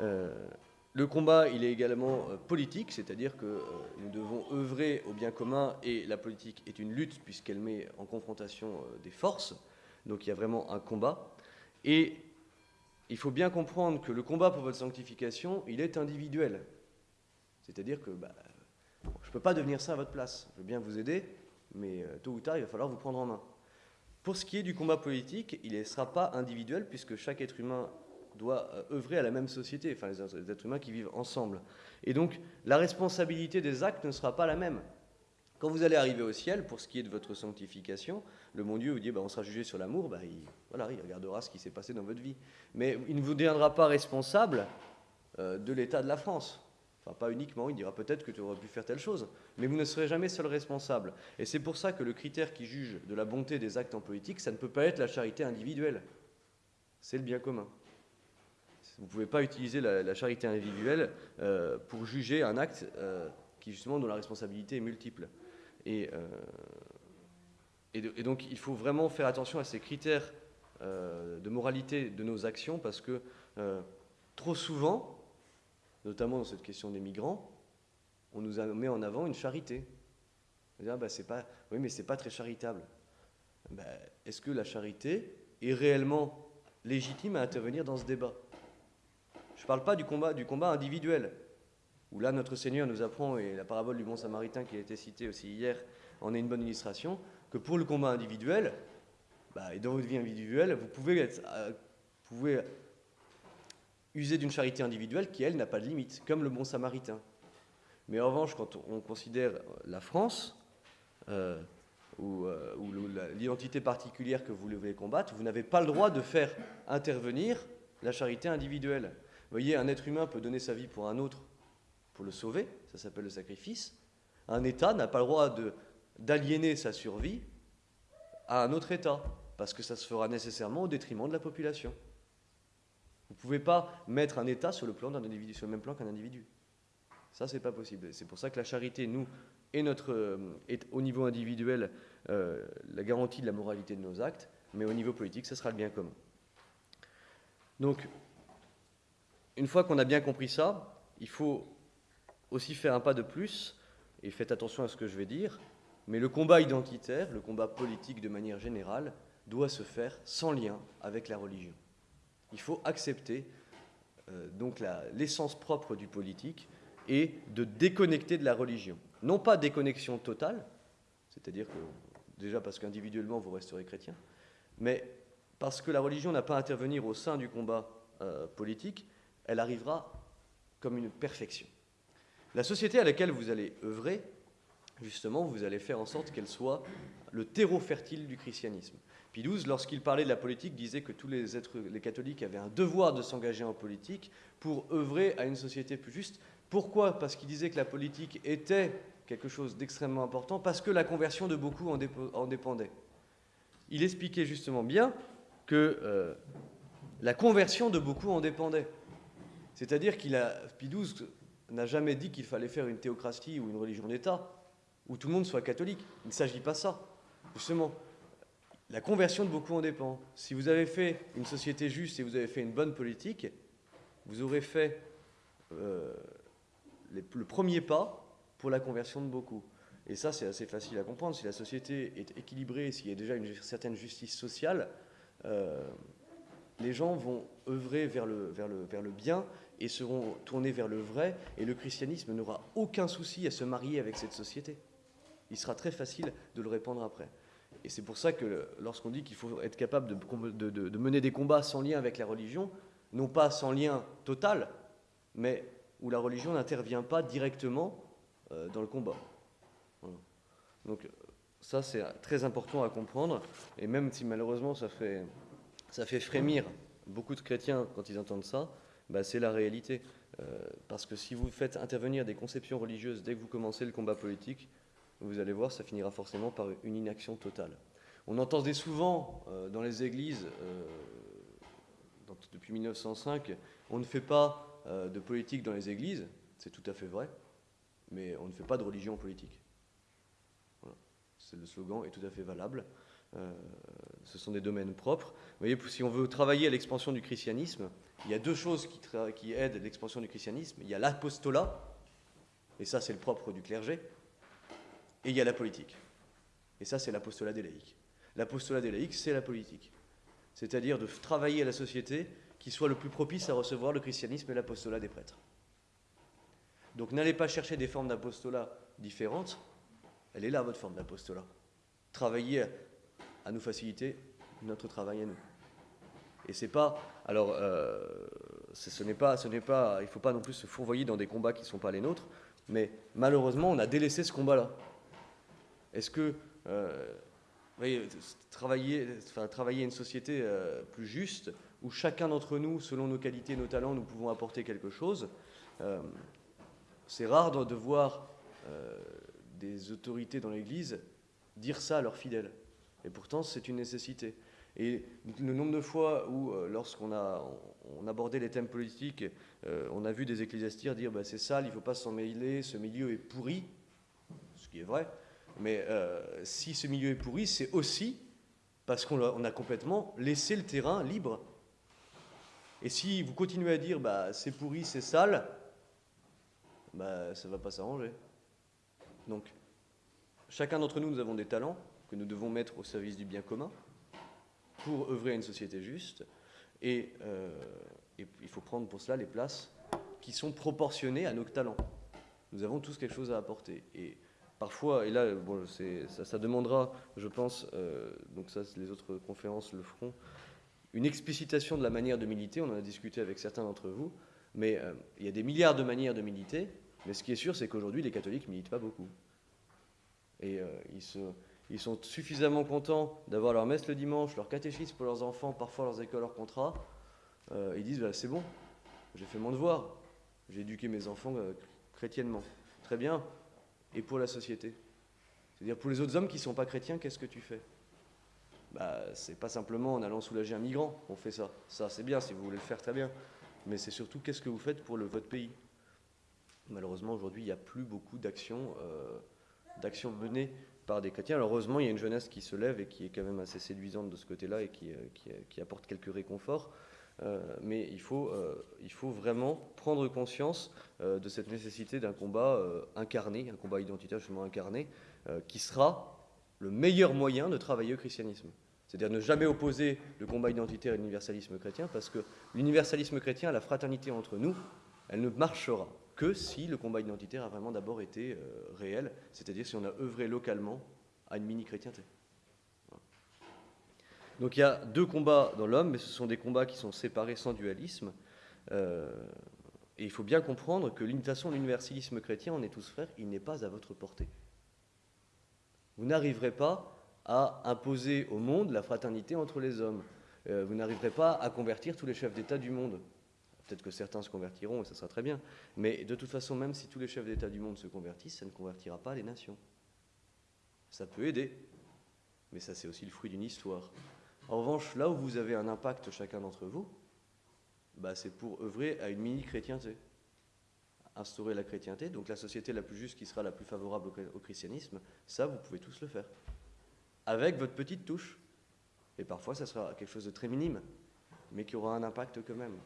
Euh, le combat, il est également euh, politique, c'est-à-dire que nous devons œuvrer au bien commun, et la politique est une lutte puisqu'elle met en confrontation des forces, donc il y a vraiment un combat. Et il faut bien comprendre que le combat pour votre sanctification, il est individuel. C'est-à-dire que bah, je ne peux pas devenir ça à votre place. Je veux bien vous aider, mais euh, tôt ou tard, il va falloir vous prendre en main. Pour ce qui est du combat politique, il ne sera pas individuel, puisque chaque être humain doit euh, œuvrer à la même société, enfin les êtres humains qui vivent ensemble. Et donc, la responsabilité des actes ne sera pas la même. Quand vous allez arriver au ciel, pour ce qui est de votre sanctification, le bon Dieu vous dit bah, on sera jugé sur l'amour, bah, il, voilà, il regardera ce qui s'est passé dans votre vie. Mais il ne vous deviendra pas responsable euh, de l'état de la France. Enfin, pas uniquement, il dira peut-être que tu aurais pu faire telle chose, mais vous ne serez jamais seul responsable. Et c'est pour ça que le critère qui juge de la bonté des actes en politique, ça ne peut pas être la charité individuelle. C'est le bien commun. Vous ne pouvez pas utiliser la, charité individuelle euh, pour juger un acte euh, qui, justement, dont la responsabilité est multiple. Et, euh, et, donc, il faut vraiment faire attention à ces critères de moralité de nos actions, parce que trop souvent, notamment dans cette question des migrants, on nous mis en avant une charité. Ah, bah, pas, oui, mais c'est pas très charitable. Bah, est-ce que la charité est réellement légitime à intervenir dans ce débat? Je ne parle pas du combat, du combat individuel, où là notre Seigneur nous apprend, et la parabole du bon samaritain qui a été citée aussi hier en est une bonne illustration, que pour le combat individuel, bah, et dans votre vie individuelle, vous pouvez, être, euh, user d'une charité individuelle qui, elle, n'a pas de limite, comme le bon samaritain. Mais en revanche, quand on considère la France, euh, ou, euh, l'identité particulière que vous voulez combattre, vous n'avez pas le droit de faire intervenir la charité individuelle. Vous voyez, un être humain peut donner sa vie pour un autre pour le sauver, ça s'appelle le sacrifice. Un État n'a pas le droit d'aliéner sa survie à un autre État, parce que ça se fera nécessairement au détriment de la population. Vous ne pouvez pas mettre un État sur le, même plan qu'un individu. Ça, c'est pas possible. C'est pour ça que la charité, nous, est, notre, euh, est au niveau individuel euh, la garantie de la moralité de nos actes, mais au niveau politique, ce sera le bien commun. Donc, une fois qu'on a bien compris ça, il faut aussi faire un pas de plus, et faites attention à ce que je vais dire, mais le combat identitaire, le combat politique de manière générale, doit se faire sans lien avec la religion. Il faut accepter euh, donc l'essence propre du politique et de déconnecter de la religion. Non pas déconnexion totale, c'est-à-dire que déjà parce qu'individuellement vous resterez chrétien, mais parce que la religion n'a pas à intervenir au sein du combat euh, politique, elle arrivera comme une perfection. La société à laquelle vous allez œuvrer, justement, vous allez faire en sorte qu'elle soit le terreau fertile du christianisme. XII, lorsqu'il parlait de la politique, disait que tous les, êtres, catholiques avaient un devoir de s'engager en politique pour œuvrer à une société plus juste. Pourquoi? Parce qu'il disait que la politique était quelque chose d'extrêmement important, parce que la conversion de beaucoup en, dépendait. Il expliquait justement bien que euh, la conversion de beaucoup en dépendait. C'est-à-dire qu'il a, Pie n'a jamais dit qu'il fallait faire une théocratie ou une religion d'État, où tout le monde soit catholique. Il ne s'agit pas de ça. Justement, la conversion de beaucoup en dépend. Si vous avez fait une société juste et vous avez fait une bonne politique, vous aurez fait euh, le premier pas pour la conversion de beaucoup. Et ça, c'est assez facile à comprendre. Si la société est équilibrée, s'il y a déjà une certaine justice sociale, euh, les gens vont œuvrer vers le, vers, le, vers le bien et seront tournés vers le vrai, et le christianisme n'aura aucun souci à se marier avec cette société. Il sera très facile de le répandre après. Et c'est pour ça que lorsqu'on dit qu'il faut être capable de, mener des combats sans lien avec la religion, non pas sans lien total, mais où la religion n'intervient pas directement euh, dans le combat. Donc ça, c'est très important à comprendre, et même si malheureusement ça fait, ça fait frémir beaucoup de chrétiens quand ils entendent ça, bah, c'est la réalité. Euh, parce que si vous faites intervenir des conceptions religieuses dès que vous commencez le combat politique, vous allez voir, ça finira forcément par une inaction totale. On entendait souvent euh, dans les églises, euh, depuis 1905, on ne fait pas de politique dans les églises, c'est tout à fait vrai, mais on ne fait pas de religion politique le slogan est tout à fait valable. Ce sont des domaines propres. Vous voyez, si on veut travailler à l'expansion du christianisme, il y a deux choses qui, qui aident l'expansion du christianisme. Il y a l'apostolat, et ça c'est le propre du clergé, et il y a la politique. Et ça c'est l'apostolat des laïcs. L'apostolat des laïcs, c'est la politique. C'est-à-dire de travailler à la société qui soit le plus propice à recevoir le christianisme et l'apostolat des prêtres. Donc n'allez pas chercher des formes d'apostolat différentes, elle est là, votre forme d'apostolat. Travailler à nous faciliter notre travail à nous. Et c'est pas. Alors, euh, ce n'est pas, ce n'est pas. Il ne faut pas non plus se fourvoyer dans des combats qui ne sont pas les nôtres. Mais malheureusement, on a délaissé ce combat-là. Est-ce que. Euh, travailler, enfin, travailler une société euh, plus juste, où chacun d'entre nous, selon nos qualités, nos talents, nous pouvons apporter quelque chose. c'est rare de voir des autorités dans l'Église dire ça à leurs fidèles. Et pourtant, c'est une nécessité. Et le nombre de fois où, euh, lorsqu'on a on abordait les thèmes politiques, euh, on a vu des ecclésiastiques dire bah, c'est sale, il ne faut pas s'en mêler, ce milieu est pourri, ce qui est vrai. Mais euh, si ce milieu est pourri, c'est aussi parce qu'on a, complètement laissé le terrain libre. Et si vous continuez à dire bah, c'est pourri, c'est sale, bah, ça ne va pas s'arranger. Donc, chacun d'entre nous, nous avons des talents que nous devons mettre au service du bien commun pour œuvrer à une société juste. Et, euh, il faut prendre pour cela les places qui sont proportionnées à nos talents. Nous avons tous quelque chose à apporter. Et parfois, et là, bon, ça, demandera, je pense, euh, donc ça, les autres conférences le feront, une explicitation de la manière de militer. On en a discuté avec certains d'entre vous. Mais euh, il y a des milliards de manières de militer. Mais ce qui est sûr, c'est qu'aujourd'hui, les catholiques ne militent pas beaucoup. Et euh, ils, sont suffisamment contents d'avoir leur messe le dimanche, leur catéchisme pour leurs enfants, parfois leurs écoles, leurs contrats. Euh, ils disent bah, c'est bon, j'ai fait mon devoir, j'ai éduqué mes enfants euh, chrétiennement. Très bien. Et pour la société C'est-à-dire pour les autres hommes qui ne sont pas chrétiens, qu'est-ce que tu fais? Bah, C'est pas simplement en allant soulager un migrant qu'on fait ça. Ça, c'est bien si vous voulez le faire, très bien. Mais c'est surtout qu'est-ce que vous faites pour le, votre pays? Malheureusement, aujourd'hui, il n'y a plus beaucoup d'actions euh, menées par des chrétiens. Alors, heureusement, il y a une jeunesse qui se lève et qui est quand même assez séduisante de ce côté-là et qui, euh, qui, apporte quelques réconforts. Euh, mais il faut, il faut vraiment prendre conscience de cette nécessité d'un combat incarné, un combat identitaire justement incarné, qui sera le meilleur moyen de travailler au christianisme. C'est-à-dire ne jamais opposer le combat identitaire et l'universalisme chrétien, parce que l'universalisme chrétien, la fraternité entre nous, elle ne marchera que si le combat identitaire a vraiment d'abord été euh, réel, c'est-à-dire si on a œuvré localement à une mini-chrétienté. Donc il y a deux combats dans l'homme, mais ce sont des combats qui sont séparés sans dualisme. Euh, et il faut bien comprendre que façon, l'universalisme chrétien, on est tous frères, il n'est pas à votre portée. Vous n'arriverez pas à imposer au monde la fraternité entre les hommes. Euh, vous n'arriverez pas à convertir tous les chefs d'État du monde. Peut-être que certains se convertiront et ça sera très bien. Mais de toute façon, même si tous les chefs d'État du monde se convertissent, ça ne convertira pas les nations. Ça peut aider, mais ça c'est aussi le fruit d'une histoire. En revanche, là où vous avez un impact chacun d'entre vous, bah, c'est pour œuvrer à une mini-chrétienté. Instaurer la chrétienté, donc la société la plus juste qui sera la plus favorable au christianisme, ça vous pouvez tous le faire. Avec votre petite touche. Et parfois ça sera quelque chose de très minime, mais qui aura un impact quand même.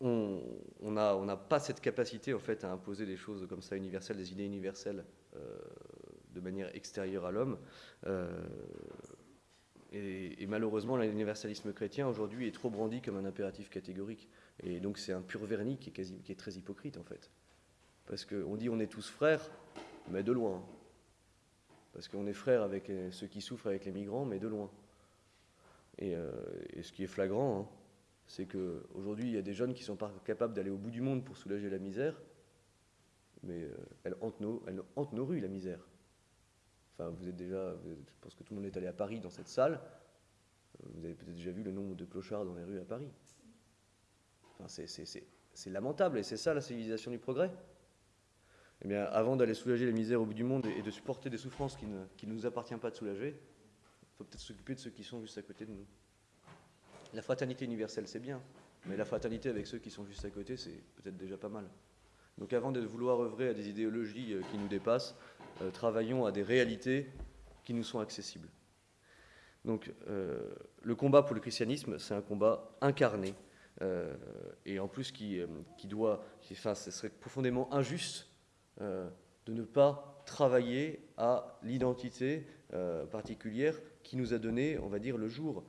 On n'a pas cette capacité en fait à imposer des choses comme ça universelles, des idées universelles euh, de manière extérieure à l'homme. Euh, et, malheureusement, l'universalisme chrétien aujourd'hui est trop brandi comme un impératif catégorique. Et donc c'est un pur vernis qui est, très hypocrite en fait. Parce qu'on dit on est tous frères, mais de loin. Parce qu'on est frères avec ceux qui souffrent avec les migrants, mais de loin. Et, euh, ce qui est flagrant, hein, c'est qu'aujourd'hui, il y a des jeunes qui sont pas capables d'aller au bout du monde pour soulager la misère, mais euh, elle, nos, rues, la misère. Enfin, vous êtes déjà, je pense que tout le monde est allé à Paris dans cette salle, euh, vous avez peut-être déjà vu le nombre de clochards dans les rues à Paris. Enfin, c'est lamentable, et c'est ça la civilisation du progrès. Eh bien, avant d'aller soulager la misère au bout du monde et de supporter des souffrances qui ne, nous appartient pas de soulager, il faut peut-être s'occuper de ceux qui sont juste à côté de nous. La fraternité universelle, c'est bien, mais la fraternité avec ceux qui sont juste à côté, c'est peut-être déjà pas mal. Donc avant de vouloir œuvrer à des idéologies euh, qui nous dépassent, euh, travaillons à des réalités qui nous sont accessibles. Donc euh, le combat pour le christianisme, c'est un combat incarné, et en plus qui, qui doit, enfin, ce serait profondément injuste de ne pas travailler à l'identité particulière qui nous a donné, on va dire, le jour.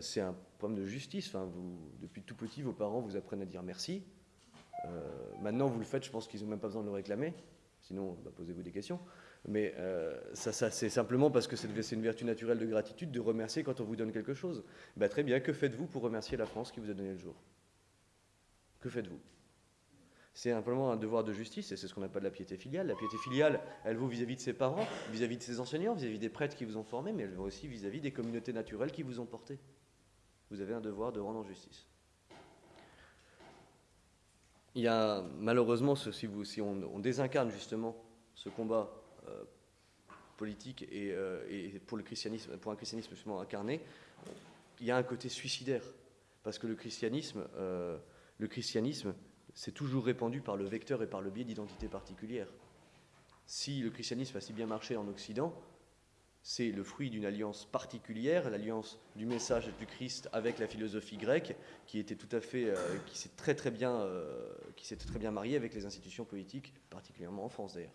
C'est un problème de justice. Depuis tout petit, vos parents vous apprennent à dire merci. Euh, maintenant, vous le faites, je pense qu'ils n'ont même pas besoin de le réclamer. Sinon, bah, posez-vous des questions. Mais euh, c'est simplement parce que c'est une vertu naturelle de gratitude de remercier quand on vous donne quelque chose. Bah, très bien, que faites-vous pour remercier la France qui vous a donné le jour? Que faites-vous? C'est simplement un devoir de justice, et c'est ce qu'on appelle la piété filiale. La piété filiale, elle vaut vis-à-vis de ses parents, vis-à-vis de ses enseignants, vis-à-vis des prêtres qui vous ont formés, mais elle vaut aussi vis à -vis des communautés naturelles qui vous ont porté. Vous avez un devoir de rendre justice. Il y a malheureusement, si on, désincarne justement ce combat euh, politique euh, et, pour, le christianisme, pour un christianisme justement incarné, il y a un côté suicidaire. Parce que le christianisme, euh, le christianisme, c'est toujours répandu par le vecteur et par le biais d'identités particulières. Si le christianisme a si bien marché en Occident, c'est le fruit d'une alliance particulière, l'alliance du message du Christ avec la philosophie grecque, qui était tout à fait, euh, qui s'est très très bien, euh, qui s'était très bien mariée avec les institutions politiques, particulièrement en France d'ailleurs.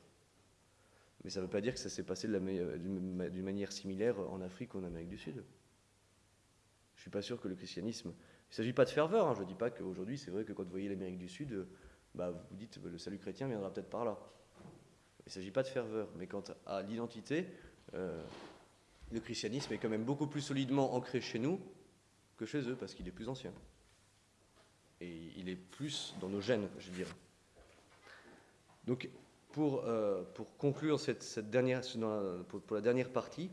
Mais ça ne veut pas dire que ça s'est passé d'une manière similaire en Afrique ou en Amérique du Sud. Je ne suis pas sûr que le christianisme. Il ne s'agit pas de ferveur. Hein. Je ne dis pas qu'aujourd'hui, c'est vrai que quand vous voyez l'Amérique du Sud, bah, vous dites le salut chrétien viendra peut-être par là. Il ne s'agit pas de ferveur. Mais quant à l'identité, euh, le christianisme est quand même beaucoup plus solidement ancré chez nous que chez eux, parce qu'il est plus ancien. Et il est plus dans nos gènes, je dirais. Donc, pour, euh, pour conclure cette, dernière, pour, la dernière partie,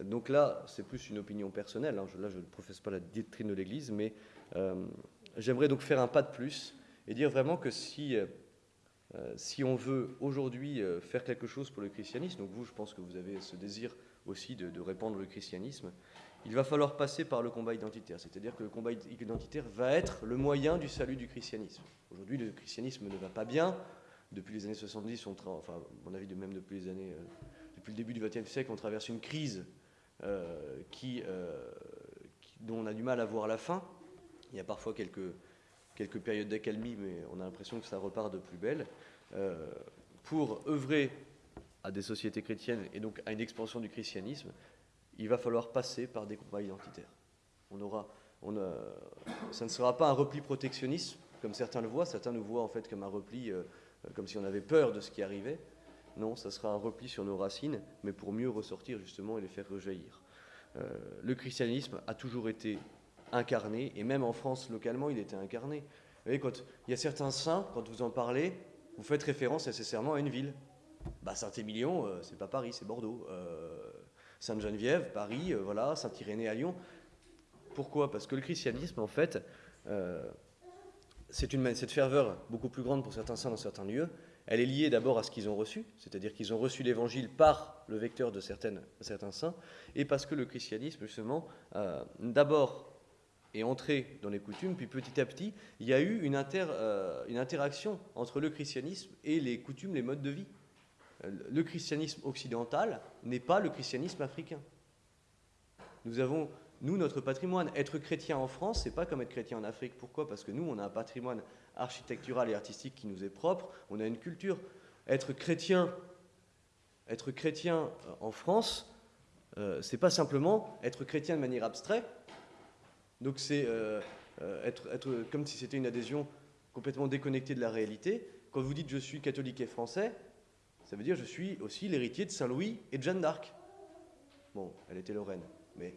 donc là, c'est plus une opinion personnelle. Hein, là, je ne professe pas la doctrine de l'Église, mais euh, j'aimerais donc faire un pas de plus et dire vraiment que si euh, si on veut aujourd'hui euh, faire quelque chose pour le christianisme, donc vous, je pense que vous avez ce désir aussi de, répandre le christianisme, il va falloir passer par le combat identitaire. C'est-à-dire que le combat identitaire va être le moyen du salut du christianisme. Aujourd'hui, le christianisme ne va pas bien. Depuis les années 70, on enfin, à mon avis, de même depuis les années, depuis le début du XXe siècle, on traverse une crise qui, dont on a du mal à voir la fin. Il y a parfois quelques, quelques périodes d'accalmie, mais on a l'impression que ça repart de plus belle. Euh, pour œuvrer à des sociétés chrétiennes et donc à une expansion du christianisme, il va falloir passer par des combats identitaires. On aura, on ça ne sera pas un repli protectionniste, comme certains le voient. Certains nous voient en fait comme un repli, euh, comme si on avait peur de ce qui arrivait. Non, ça sera un repli sur nos racines, mais pour mieux ressortir justement et les faire rejaillir. Euh, le christianisme a toujours été incarné, et même en France localement, il était incarné. Vous voyez, quand il y a certains saints, quand vous en parlez, vous faites référence nécessairement à une ville. Bah, Saint-Émilion, euh, c'est pas Paris, c'est Bordeaux. Euh, Sainte-Geneviève, Paris, euh, voilà, Saint-Irénée à Lyon. Pourquoi? Parce que le christianisme, en fait, c'est une cette ferveur beaucoup plus grande pour certains saints dans certains lieux. Elle est liée d'abord à ce qu'ils ont reçu, c'est-à-dire qu'ils ont reçu l'évangile par le vecteur de certains saints, et parce que le christianisme, justement, d'abord est entré dans les coutumes, puis petit à petit, il y a eu une, euh, une interaction entre le christianisme et les coutumes, les modes de vie. Euh, le christianisme occidental n'est pas le christianisme africain. Nous avons, nous, notre patrimoine. Être chrétien en France, c'est pas comme être chrétien en Afrique. Pourquoi? Parce que nous, on a un patrimoine architectural et artistique qui nous est propre, on a une culture. Être chrétien, être chrétien euh, en France, euh, c'est pas simplement être chrétien de manière abstraite. Donc c'est euh, euh, être, comme si c'était une adhésion complètement déconnectée de la réalité. Quand vous dites je suis catholique et français, ça veut dire je suis aussi l'héritier de Saint-Louis et de Jeanne d'Arc. Bon, elle était Lorraine, mais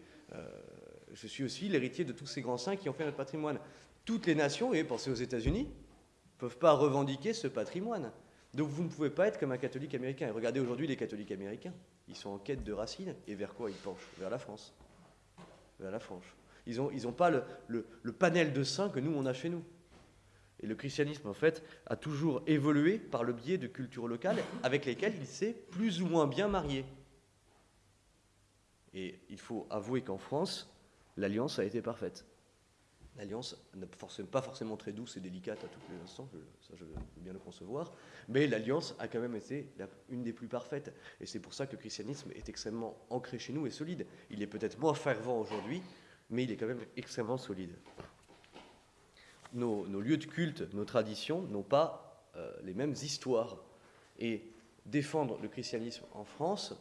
je suis aussi l'héritier de tous ces grands saints qui ont fait notre patrimoine. Toutes les nations, et pensez aux États-Unis, ne peuvent pas revendiquer ce patrimoine. Donc vous ne pouvez pas être comme un catholique américain. Et regardez aujourd'hui les catholiques américains. Ils sont en quête de racines. Et vers quoi ils penchent? Vers la France. Vers la France. Ils n'ont ils pas le, le, panel de saints que nous, on a chez nous. Et le christianisme, en fait, a toujours évolué par le biais de cultures locales avec lesquelles il s'est plus ou moins bien marié. Et il faut avouer qu'en France, l'alliance a été parfaite. L'alliance n'est pas forcément très douce et délicate à tous les instants, ça je veux bien le concevoir, mais l'alliance a quand même été une des plus parfaites. Et c'est pour ça que le christianisme est extrêmement ancré chez nous et solide. Il est peut-être moins fervent aujourd'hui, mais il est quand même extrêmement solide. Nos, lieux de culte, nos traditions n'ont pas euh, les mêmes histoires. Et défendre le christianisme en France,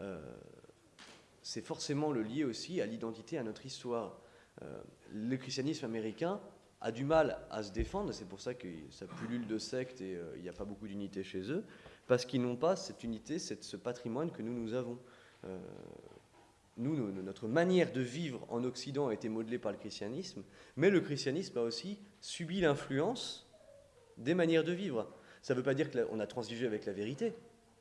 euh, c'est forcément le lier aussi à l'identité, à notre histoire. Euh, le christianisme américain a du mal à se défendre, c'est pour ça que ça pullule de sectes et euh, il n'y a pas beaucoup d'unité chez eux, parce qu'ils n'ont pas cette unité, ce patrimoine que nous, nous avons. Euh, nous, notre manière de vivre en Occident a été modelée par le christianisme, mais le christianisme a aussi subi l'influence des manières de vivre. Ça ne veut pas dire qu'on a transigé avec la vérité,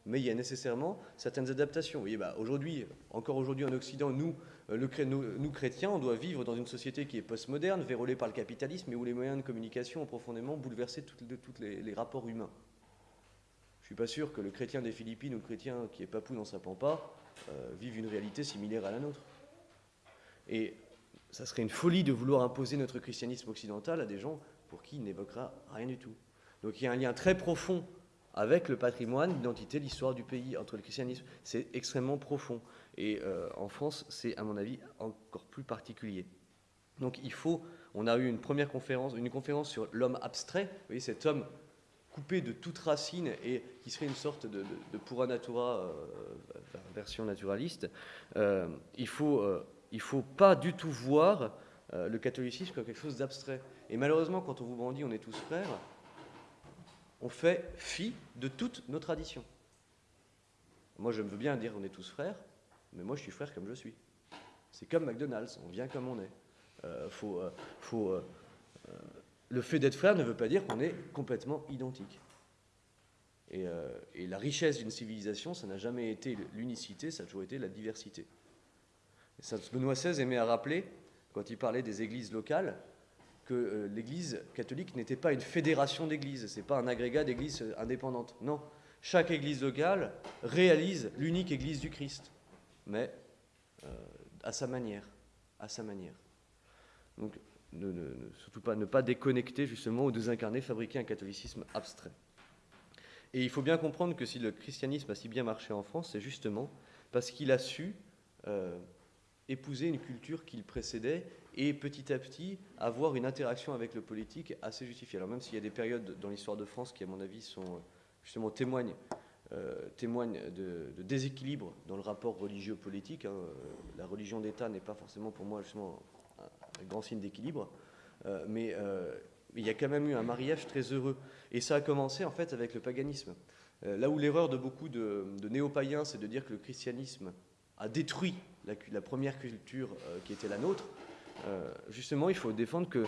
mais il y a nécessairement certaines adaptations. Vous voyez, bah, aujourd'hui, encore aujourd'hui en Occident, nous, euh, le, chrétiens, on doit vivre dans une société qui est postmoderne, vérolée par le capitalisme, et où les moyens de communication ont profondément bouleversé tous les, rapports humains. Je ne suis pas sûr que le chrétien des Philippines ou le chrétien qui est papou dans sa pampa euh, vive une réalité similaire à la nôtre. Et ça serait une folie de vouloir imposer notre christianisme occidental à des gens pour qui il n'évoquera rien du tout. Donc il y a un lien très profond avec le patrimoine, l'identité, l'histoire du pays, entre le christianisme. C'est extrêmement profond. Et euh, en France, c'est à mon avis encore plus particulier. Donc il faut, on a eu une première conférence, une conférence sur l'homme abstrait, vous voyez, cet homme coupé de toute racine et qui serait une sorte de, de, pura natura, euh, version naturaliste. Euh, il faut, il faut pas du tout voir le catholicisme comme quelque chose d'abstrait. Et malheureusement, quand on vous brandit, on est tous frères, on fait fi de toutes nos traditions. Moi, je veux bien dire on est tous frères, mais moi, je suis frère comme je suis. C'est comme McDonald's, on vient comme on est. Euh, euh, euh, le fait d'être frère ne veut pas dire qu'on est complètement identique. Et, la richesse d'une civilisation, ça n'a jamais été l'unicité, ça a toujours été la diversité. Et Benoît XVI aimait à rappeler, quand il parlait des églises locales, que euh, l'Église catholique n'était pas une fédération d'églises, c'est pas un agrégat d'églises indépendantes. Non, chaque Église locale réalise l'unique Église du Christ, mais euh, à sa manière, à sa manière. Donc, surtout pas ne pas déconnecter justement ou désincarner, fabriquer un catholicisme abstrait. Et il faut bien comprendre que si le christianisme a si bien marché en France, c'est justement parce qu'il a su euh, épouser une culture qu'il précédait et petit à petit avoir une interaction avec le politique assez justifiée. Alors même s'il y a des périodes dans l'histoire de France qui, à mon avis, sont justement témoignent, euh, de, déséquilibre dans le rapport religieux-politique. Hein. La religion d'État n'est pas forcément pour moi justement un, grand signe d'équilibre, euh, mais euh, il y a quand même eu un mariage très heureux. Et ça a commencé en fait avec le paganisme. là où l'erreur de beaucoup de, de néo-païens, c'est de dire que le christianisme a détruit la, première culture qui était la nôtre, euh, justement, il faut défendre que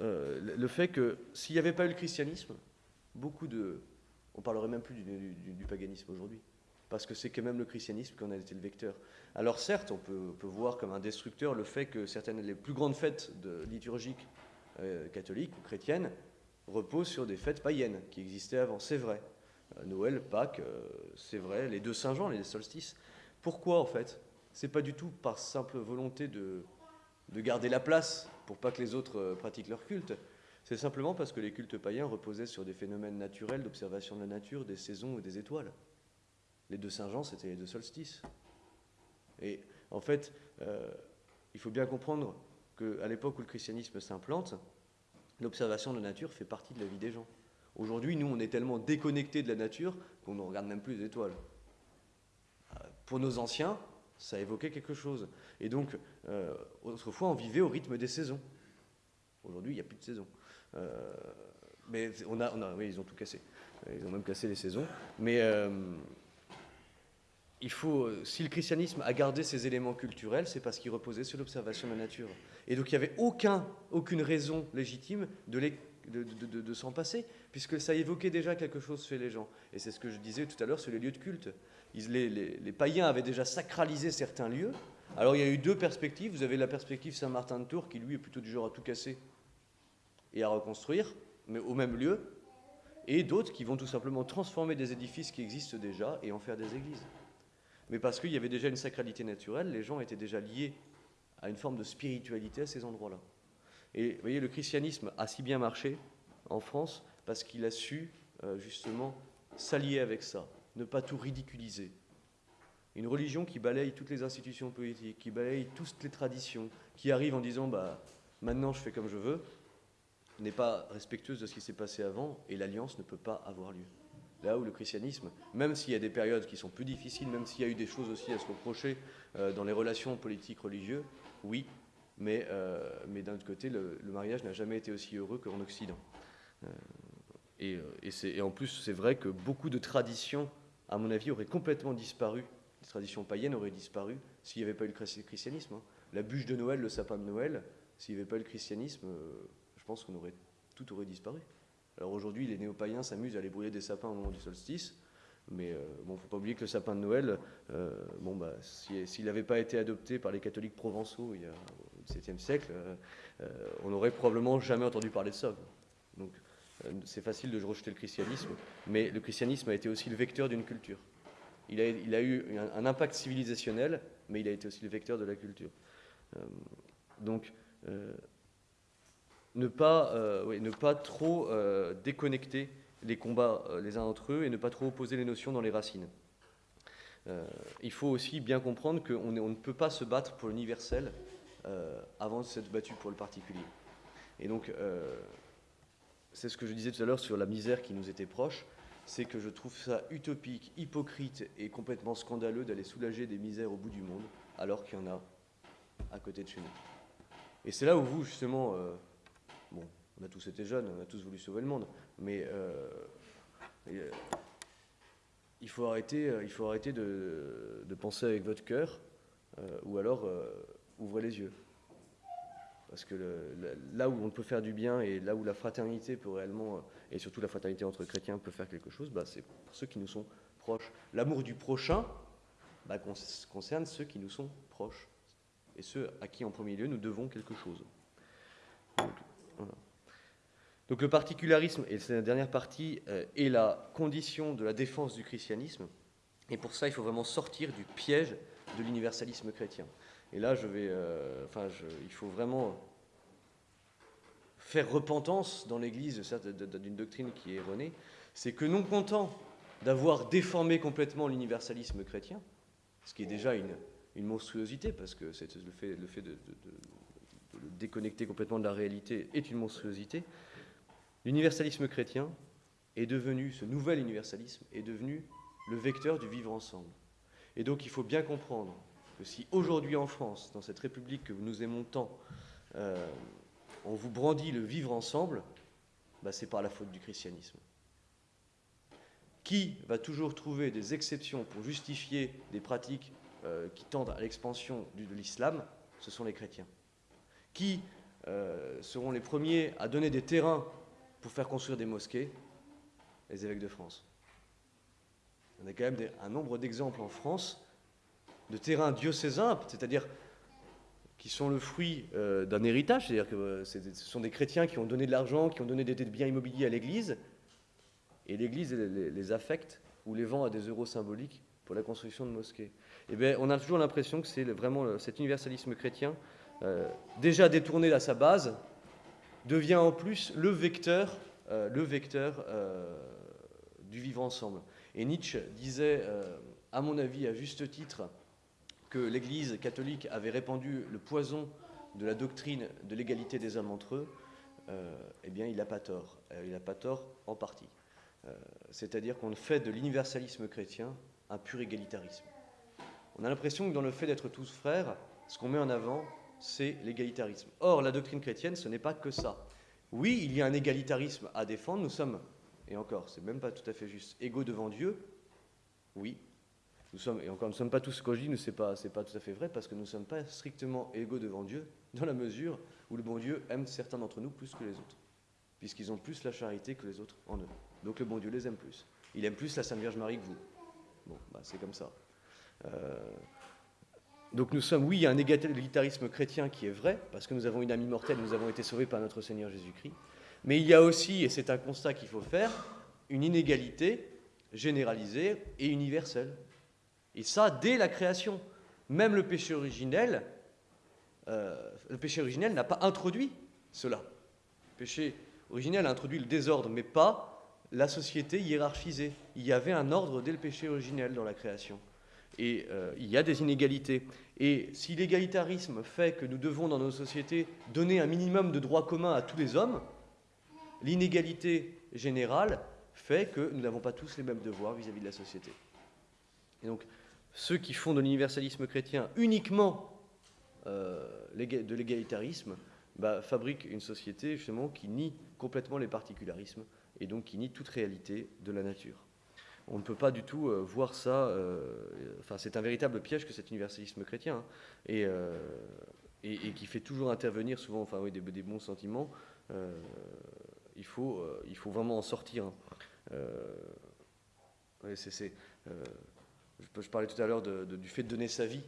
euh, le fait que s'il n'y avait pas eu le christianisme, beaucoup de... On parlerait même plus du, paganisme aujourd'hui parce que c'est quand même le christianisme qui en a été le vecteur. Alors certes, on peut, voir comme un destructeur le fait que certaines les plus grandes fêtes de, liturgiques euh, catholiques ou chrétiennes reposent sur des fêtes païennes qui existaient avant. C'est vrai. Noël, Pâques, c'est vrai. Les deux Saint-Jean, les solstices. Pourquoi en fait? C'est pas du tout par simple volonté de, de garder la place pour pas que les autres euh, pratiquent leur culte. C'est simplement parce que les cultes païens reposaient sur des phénomènes naturels d'observation de la nature, des saisons et des étoiles. Les deux Saint-Jean, c'était les deux solstices. Et en fait, euh, il faut bien comprendre qu'à l'époque où le christianisme s'implante, l'observation de la nature fait partie de la vie des gens. Aujourd'hui, nous, on est tellement déconnectés de la nature qu'on ne regarde même plus les étoiles. Euh, pour nos anciens, Ça évoquait quelque chose. Et donc, euh, autrefois, on vivait au rythme des saisons. Aujourd'hui, il n'y a plus de saison. Euh, mais on a, oui, ils ont tout cassé. Ils ont même cassé les saisons. Mais euh, il faut, si le christianisme a gardé ses éléments culturels, c'est parce qu'il reposait sur l'observation de la nature. Et donc il n'y avait aucun, aucune raison légitime de s'en passer, puisque ça évoquait déjà quelque chose chez les gens. Et c'est ce que je disais tout à l'heure sur les lieux de culte. Les, païens avaient déjà sacralisé certains lieux. Alors il y a eu deux perspectives. Vous avez la perspective Saint-Martin de Tours, qui lui est plutôt du genre à tout casser et à reconstruire, mais au même lieu, et d'autres qui vont tout simplement transformer des édifices qui existent déjà et en faire des églises. Mais parce qu'il y avait déjà une sacralité naturelle, les gens étaient déjà liés à une forme de spiritualité à ces endroits-là. Et vous voyez, le christianisme a si bien marché en France parce qu'il a su euh, justement s'allier avec ça, ne pas tout ridiculiser. Une religion qui balaye toutes les institutions politiques, qui balaye toutes les traditions, qui arrive en disant bah, maintenant je fais comme je veux, n'est pas respectueuse de ce qui s'est passé avant et l'alliance ne peut pas avoir lieu. Là où le christianisme, même s'il y a des périodes qui sont plus difficiles, même s'il y a eu des choses aussi à se reprocher euh, dans les relations politiques religieuses, oui, mais, euh, mais d'un autre côté, le, mariage n'a jamais été aussi heureux qu'en Occident. Euh, et, et, en plus, c'est vrai que beaucoup de traditions, à mon avis, auraient complètement disparu, les traditions païennes auraient disparu s'il n'y avait pas eu le christianisme. Hein. La bûche de Noël, le sapin de Noël, s'il n'y avait pas eu le christianisme, je pense qu'on aurait tout aurait disparu. Alors aujourd'hui, les néo-païens s'amusent à aller brûler des sapins au moment du solstice, mais euh, bon, faut pas oublier que le sapin de Noël, euh, bon bah, s'il si, n'avait pas été adopté par les catholiques provençaux il y a au XVIIe siècle, euh, on n'aurait probablement jamais entendu parler de ça. Donc c'est facile de rejeter le christianisme, mais le christianisme a été aussi le vecteur d'une culture. Il a, eu un, impact civilisationnel, mais il a été aussi le vecteur de la culture. donc ne pas, euh, ne pas trop euh, déconnecter les combats euh, les uns entre eux et ne pas trop opposer les notions dans les racines. Euh, il faut aussi bien comprendre qu'on on ne peut pas se battre pour l'universel euh, avant de s'être battu pour le particulier. Et donc, c'est ce que je disais tout à l'heure sur la misère qui nous était proche, c'est que je trouve ça utopique, hypocrite et complètement scandaleux d'aller soulager des misères au bout du monde alors qu'il y en a à côté de chez nous. Et c'est là où vous, justement, Bon, on a tous été jeunes, on a tous voulu sauver le monde, mais euh, euh, il faut arrêter, euh, il faut arrêter de, penser avec votre cœur, euh, ou alors euh, ouvrez les yeux. Parce que là où on peut faire du bien et là où la fraternité peut réellement, et surtout la fraternité entre chrétiens peut faire quelque chose, bah, c'est pour ceux qui nous sont proches. L'amour du prochain bah, concerne ceux qui nous sont proches et ceux à qui en premier lieu nous devons quelque chose. Donc le particularisme, et c'est la dernière partie, euh, est la condition de la défense du christianisme. Et pour ça, il faut vraiment sortir du piège de l'universalisme chrétien. Et là, je euh, enfin, il faut vraiment faire repentance dans l'Église d'une doctrine qui est erronée. C'est que non content d'avoir déformé complètement l'universalisme chrétien, ce qui est déjà une, monstruosité, parce que le fait, de, de le déconnecter complètement de la réalité est une monstruosité, l'universalisme chrétien est devenu, ce nouvel universalisme est devenu le vecteur du vivre ensemble. Et donc il faut bien comprendre que si aujourd'hui en France, dans cette République que nous aimons tant, euh, on vous brandit le vivre ensemble, bah, c'est par la faute du christianisme. Qui va toujours trouver des exceptions pour justifier des pratiques euh, qui tendent à l'expansion de l'islam? Ce sont les chrétiens qui euh, seront les premiers à donner des terrains pour faire construire des mosquées? Les évêques de France. On a quand même un nombre d'exemples en France de terrains diocésains, c'est-à-dire qui sont le fruit euh, d'un héritage, c'est-à-dire que euh, ce sont des chrétiens qui ont donné de l'argent, qui ont donné des, biens immobiliers à l'Église, et l'Église les, affecte ou les vend à des euros symboliques pour la construction de mosquées. Et eh bien, on a toujours l'impression que c'est vraiment cet universalisme chrétien euh, déjà détourné à sa base, devient en plus le vecteur, le vecteur du vivre ensemble. Et Nietzsche disait, à mon avis, à juste titre, que l'Église catholique avait répandu le poison de la doctrine de l'égalité des hommes entre eux. eh bien, il n'a pas tort. il n'a pas tort en partie. C'est-à-dire qu'on fait de l'universalisme chrétien un pur égalitarisme. On a l'impression que dans le fait d'être tous frères, ce qu'on met en avant, c'est l'égalitarisme. Or, la doctrine chrétienne, ce n'est pas que ça. Oui, il y a un égalitarisme à défendre. Nous sommes, et encore, c'est même pas tout à fait juste, égaux devant Dieu. Oui. Nous sommes, et encore, nous ne sommes pas tous, dis, nous, c'est pas, pas tout à fait vrai, parce que nous ne sommes pas strictement égaux devant Dieu, dans la mesure où le bon Dieu aime certains d'entre nous plus que les autres, puisqu'ils ont plus la charité que les autres en eux. Donc le bon Dieu les aime plus. Il aime plus la Sainte Vierge Marie que vous. Bon, bah, c'est comme ça. Euh, donc nous sommes, oui, il y a un égalitarisme chrétien qui est vrai, parce que nous avons une âme immortelle, nous avons été sauvés par notre Seigneur Jésus-Christ. Mais il y a aussi, et c'est un constat qu'il faut faire, une inégalité généralisée et universelle. Et ça, dès la création. Même le péché originel, euh, le péché originel n'a pas introduit cela. Le péché originel a introduit le désordre, mais pas la société hiérarchisée. Il y avait un ordre dès le péché originel dans la création. Et euh, il y a des inégalités. Et si l'égalitarisme fait que nous devons, dans nos sociétés, donner un minimum de droits communs à tous les hommes, l'inégalité générale fait que nous n'avons pas tous les mêmes devoirs vis-à-vis de la société. Et donc, ceux qui font de l'universalisme chrétien uniquement euh, de l'égalitarisme bah, fabriquent une société justement qui nie complètement les particularismes et donc qui nie toute réalité de la nature on ne peut pas du tout euh, voir ça. Euh, enfin, c'est un véritable piège que cet universalisme chrétien, hein, et, qui fait toujours intervenir souvent, enfin, oui, des, bons sentiments. il faut, il faut vraiment en sortir. Hein. c'est, je, parlais tout à l'heure du fait de donner sa vie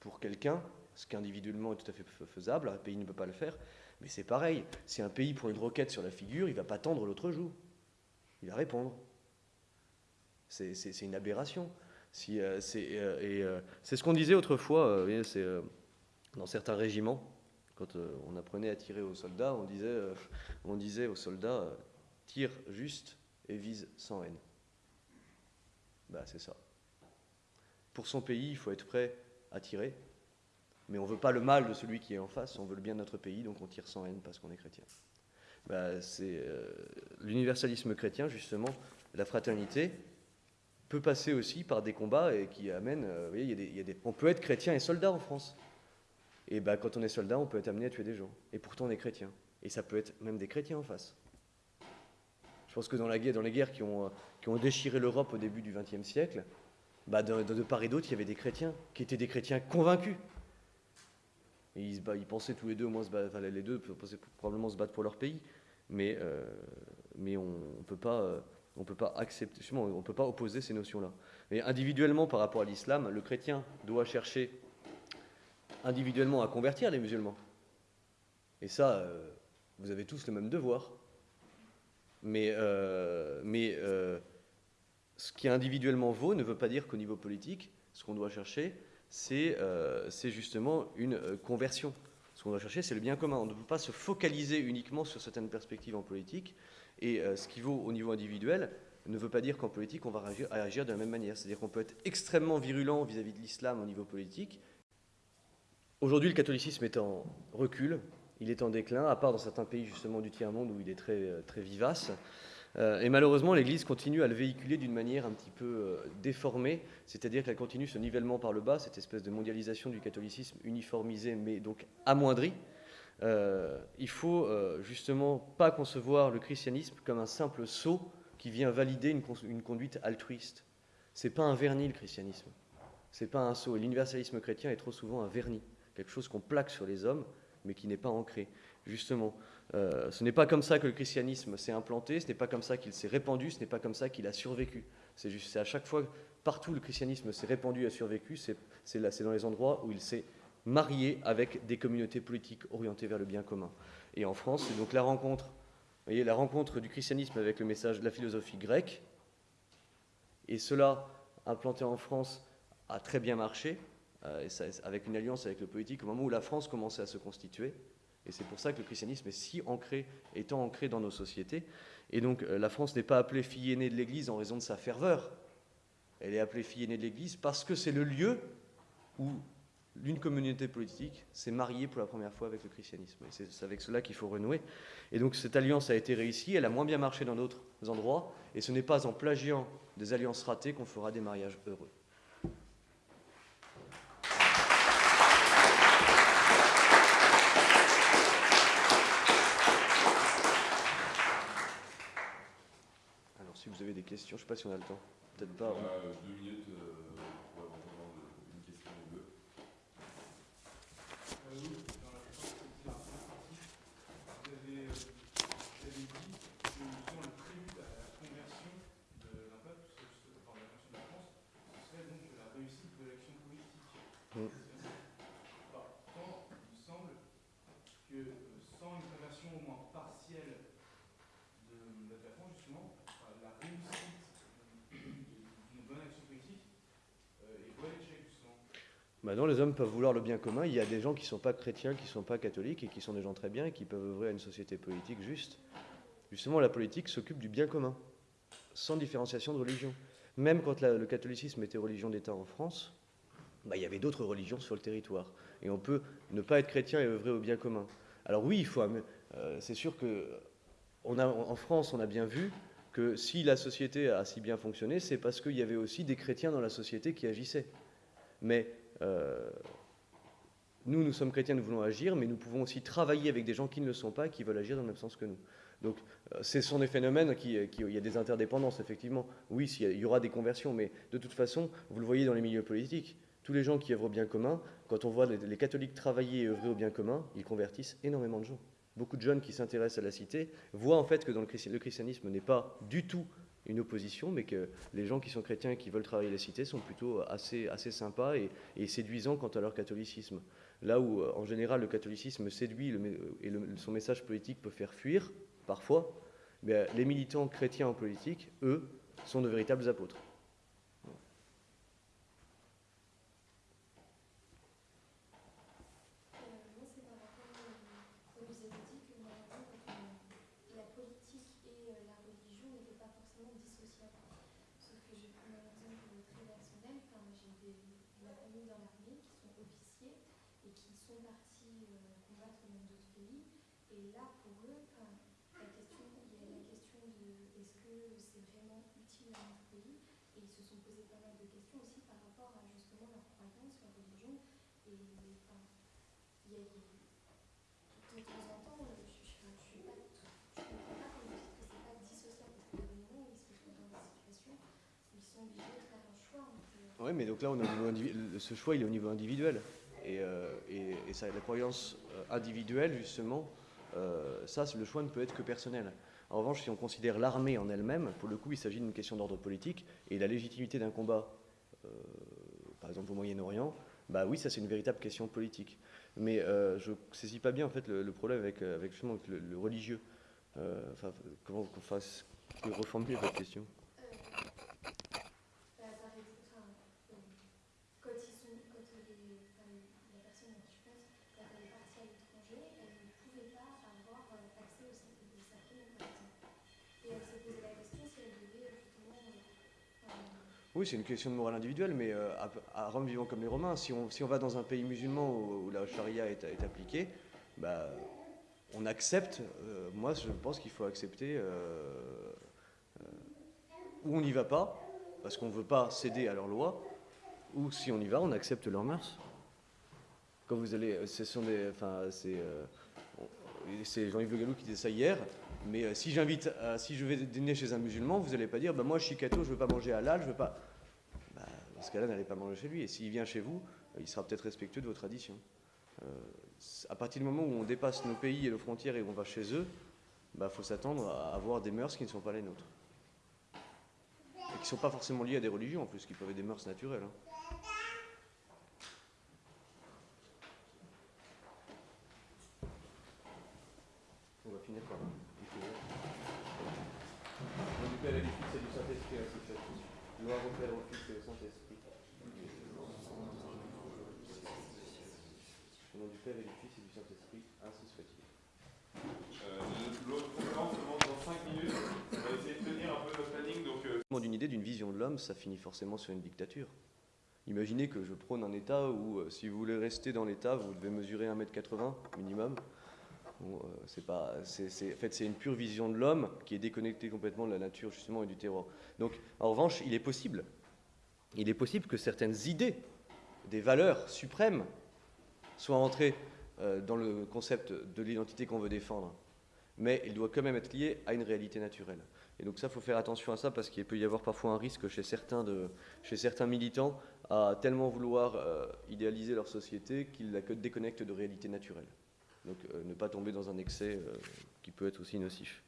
pour quelqu'un, ce qui individuellement est tout à fait faisable. Un pays ne peut pas le faire. Mais c'est pareil. Si un pays prend une roquette sur la figure, il ne va pas tendre l'autre joue. Il va répondre. C'est une aberration. Euh, euh, euh, c'est ce qu'on disait autrefois, dans certains régiments, quand on apprenait à tirer aux soldats, on disait, on disait aux soldats tire juste et vise sans haine. Bah, c'est ça. Pour son pays, il faut être prêt à tirer, mais on ne veut pas le mal de celui qui est en face, on veut le bien de notre pays, donc on tire sans haine parce qu'on est chrétien. Bah, c'est l'universalisme chrétien, justement, la fraternité, peut passer aussi par des combats et qui amènent. vous voyez, il y a des, on peut être chrétien et soldat en France. Et ben, quand on est soldat, on peut être amené à tuer des gens. Et pourtant, on est chrétien. Et ça peut être même des chrétiens en face. Je pense que dans, la guerre, dans les guerres qui ont, qui ont déchiré l'Europe au début du XXe siècle, bah, de, part et d'autre, il y avait des chrétiens qui étaient des chrétiens convaincus. Ils, pensaient tous les deux, moi, se les deux probablement se battre pour leur pays. Mais, euh, on ne peut pas. Euh, on peut peut pas opposer ces notions-là. Mais individuellement, par rapport à l'islam, le chrétien doit chercher individuellement à convertir les musulmans. Et ça, euh, vous avez tous le même devoir. Mais, mais ce qui individuellement vaut ne veut pas dire qu'au niveau politique, ce qu'on doit chercher, c'est justement une conversion. Ce qu'on doit chercher, c'est le bien commun. On ne peut pas se focaliser uniquement sur certaines perspectives en politique, et euh, ce qui vaut au niveau individuel ne veut pas dire qu'en politique, on va réagir, de la même manière. C'est-à-dire qu'on peut être extrêmement virulent vis-à-vis de l'islam au niveau politique. Aujourd'hui, le catholicisme est en recul, il est en déclin, à part dans certains pays justement du tiers-monde où il est euh, très vivace. Euh, et malheureusement, l'Église continue à le véhiculer d'une manière un petit peu déformée, c'est-à-dire qu'elle continue ce nivellement par le bas, cette espèce de mondialisation du catholicisme uniformisé, mais donc amoindri. Euh, il faut euh, justement pas concevoir le christianisme comme un simple sceau qui vient valider une, conduite altruiste. C'est pas un vernis le christianisme. C'est pas un sceau. Et l'universalisme chrétien est trop souvent un vernis, quelque chose qu'on plaque sur les hommes, mais qui n'est pas ancré. Justement, euh, ce n'est pas comme ça que le christianisme s'est implanté, ce n'est pas comme ça qu'il s'est répandu, ce n'est pas comme ça qu'il a survécu. C'est juste, à chaque fois, partout le christianisme s'est répandu et a survécu, c'est dans les endroits où il s'est marié avec des communautés politiques orientées vers le bien commun. Et en France, c'est donc la rencontre, voyez, la rencontre du christianisme avec le message de la philosophie grecque. Et cela, implanté en France, a très bien marché, euh, avec une alliance avec le politique, au moment où la France commençait à se constituer. Et c'est pour ça que le christianisme est si ancré, étant ancré dans nos sociétés. Et donc euh, la France n'est pas appelée fille aînée de l'Église en raison de sa ferveur. Elle est appelée fille aînée de l'Église parce que c'est le lieu où d'une communauté politique s'est mariée pour la première fois avec le christianisme. Et c'est avec cela qu'il faut renouer. Et donc cette alliance a été réussie, elle a moins bien marché dans d'autres endroits, et ce n'est pas en plagiant des alliances ratées qu'on fera des mariages heureux. Je ne sais pas si on a le temps. Peut-être pas. Deux minutes euh, pour avoir une question ou deux. Euh, oui, dans la plupart vous avez, euh, vous avez dit que selon le prélude à la conversion d'un peuple, enfin, la conversion de la France, ce serait donc la réussite de l'action politique. Mm. Pourtant, il me semble que euh, sans une conversion au moins partielle de, de la France, justement, enfin, la réussite d'une bonne action politique euh, est vouée à l'échec, justement. Maintenant, les hommes peuvent vouloir le bien commun. Il y a des gens qui ne sont pas chrétiens, qui ne sont pas catholiques et qui sont des gens très bien et qui peuvent œuvrer à une société politique juste. Justement, la politique s'occupe du bien commun, sans différenciation de religion. Même quand le catholicisme était religion d'État en France, bah, il y avait d'autres religions sur le territoire. Et on peut ne pas être chrétien et œuvrer au bien commun. Alors oui, il faut. euh, c'est sûr que France, on a bien vu que si la société a si bien fonctionné, c'est parce qu'il y avait aussi des chrétiens dans la société qui agissaient. Mais euh, nous, nous sommes chrétiens, nous voulons agir, mais nous pouvons aussi travailler avec des gens qui ne le sont pas qui veulent agir dans le même sens que nous. Donc, euh, ce sont des phénomènes qui- il y a des interdépendances, effectivement. Oui, il y aura des conversions, mais de toute façon, vous le voyez dans les milieux politiques, tous les gens qui œuvrent au bien commun, quand on voit les, catholiques travailler et œuvrer au bien commun, ils convertissent énormément de gens. Beaucoup de jeunes qui s'intéressent à la cité voient en fait que dans le christianisme n'est pas du tout une opposition, mais que les gens qui sont chrétiens et qui veulent travailler la cité sont plutôt assez, assez sympas et, séduisants quant à leur catholicisme. Là où, euh, en général, le catholicisme séduit mé- et son message politique peut faire fuir, parfois, mais les militants chrétiens en politique, eux, sont de véritables apôtres. Euh, moi, c'est par rapport au. Vous avez dit que par exemple, euh, la politique et euh, la religion n'étaient pas forcément dissociables. Sauf que je vais prendre un exemple très personnel. Enfin, j'ai des, de la famille dans l'armée qui sont officiers et qui sont partis euh, combattre dans d'autres pays. Et là, pour eux, enfin, la question, il y a la question de est-ce que c'est vraiment utile à notre pays Et ils se sont posé pas mal de questions aussi par rapport à justement leur croyance, leur religion. Et a a. Oui, mais donc là, on le- ce choix, il est au niveau individuel. Et, euh, et, et ça, la croyance euh, individuelle, justement, euh, ça, le choix ne peut être que personnel. En revanche, si on considère l'armée en elle-même, pour le coup, il s'agit d'une question d'ordre politique, et la légitimité d'un combat, euh, par exemple au Moyen-Orient, bah oui, ça c'est une véritable question politique. Mais euh, je ne saisis pas bien en fait le, problème avec, euh, avec justement avec le, le religieux. Euh, enfin, comment qu'on fasse reformuler votre question Euh, bah, par exemple, enfin, euh, quand ils sont, quand les, enfin, la personne à qui je pense, quand elle est partie à l'étranger, elle ne pouvait pas avoir euh, accès au cercle des sacrements, par exemple. Et elle s'est posé la question si elle devait justement. euh, enfin, Oui, c'est une question de morale individuelle, mais euh, à, Rome vivant comme les Romains, si on, si on va dans un pays musulman où, où la charia est, appliquée, bah, on accepte, euh, moi je pense qu'il faut accepter, euh, euh, ou on n'y va pas, parce qu'on ne veut pas céder à leurs lois, ou si on y va, on accepte leurs mœurs. Quand vous allez, c'est, Jean-Yves Le Gallou qui disait ça hier, mais si j'invite, si je vais dîner chez un musulman, vous n'allez pas dire, bah, moi je suis je veux pas manger halal, je veux pas. Bah, dans ce cas-là, n'allez pas manger chez lui. Et s'il vient chez vous, euh, il sera peut-être respectueux de vos traditions. Euh, à partir du moment où on dépasse nos pays et nos frontières et qu'on va chez eux, il faut s'attendre à avoir des mœurs qui ne sont pas les nôtres. Et qui ne sont pas forcément liées à des religions en plus, qui peuvent être des mœurs naturelles. hein. On va finir par là. Faut- Au du Père et du Fils et du Saint-Esprit, ainsi soit. Gloire au Père, au Fils et au Saint-Esprit. Au nom du Père et du Fils et du Saint-Esprit, ainsi soit-il. Euh, L'autre conférence commence dans 5 minutes. On va essayer de tenir un peu notre planning. D'une idée, d'une vision de l'homme, ça finit forcément sur une dictature. Imaginez que je prône un État où, euh, si vous voulez rester dans l'État, vous devez mesurer 1m80 minimum. Euh, c'est pas, en fait, c'est une pure vision de l'homme qui est déconnectée complètement de la nature justement et du terroir. Donc, en revanche, il est possible, il est possible que certaines idées, des valeurs suprêmes, soient entrées euh, dans le concept de l'identité qu'on veut défendre. mais il doit quand même être lié à une réalité naturelle. Et donc ça, il faut faire attention à ça parce qu'il peut y avoir parfois un risque chez certains, de, chez certains militants à tellement vouloir euh, idéaliser leur société qu'ils la déconnectent de réalité naturelle. Donc euh, ne pas tomber dans un excès euh, qui peut être aussi nocif.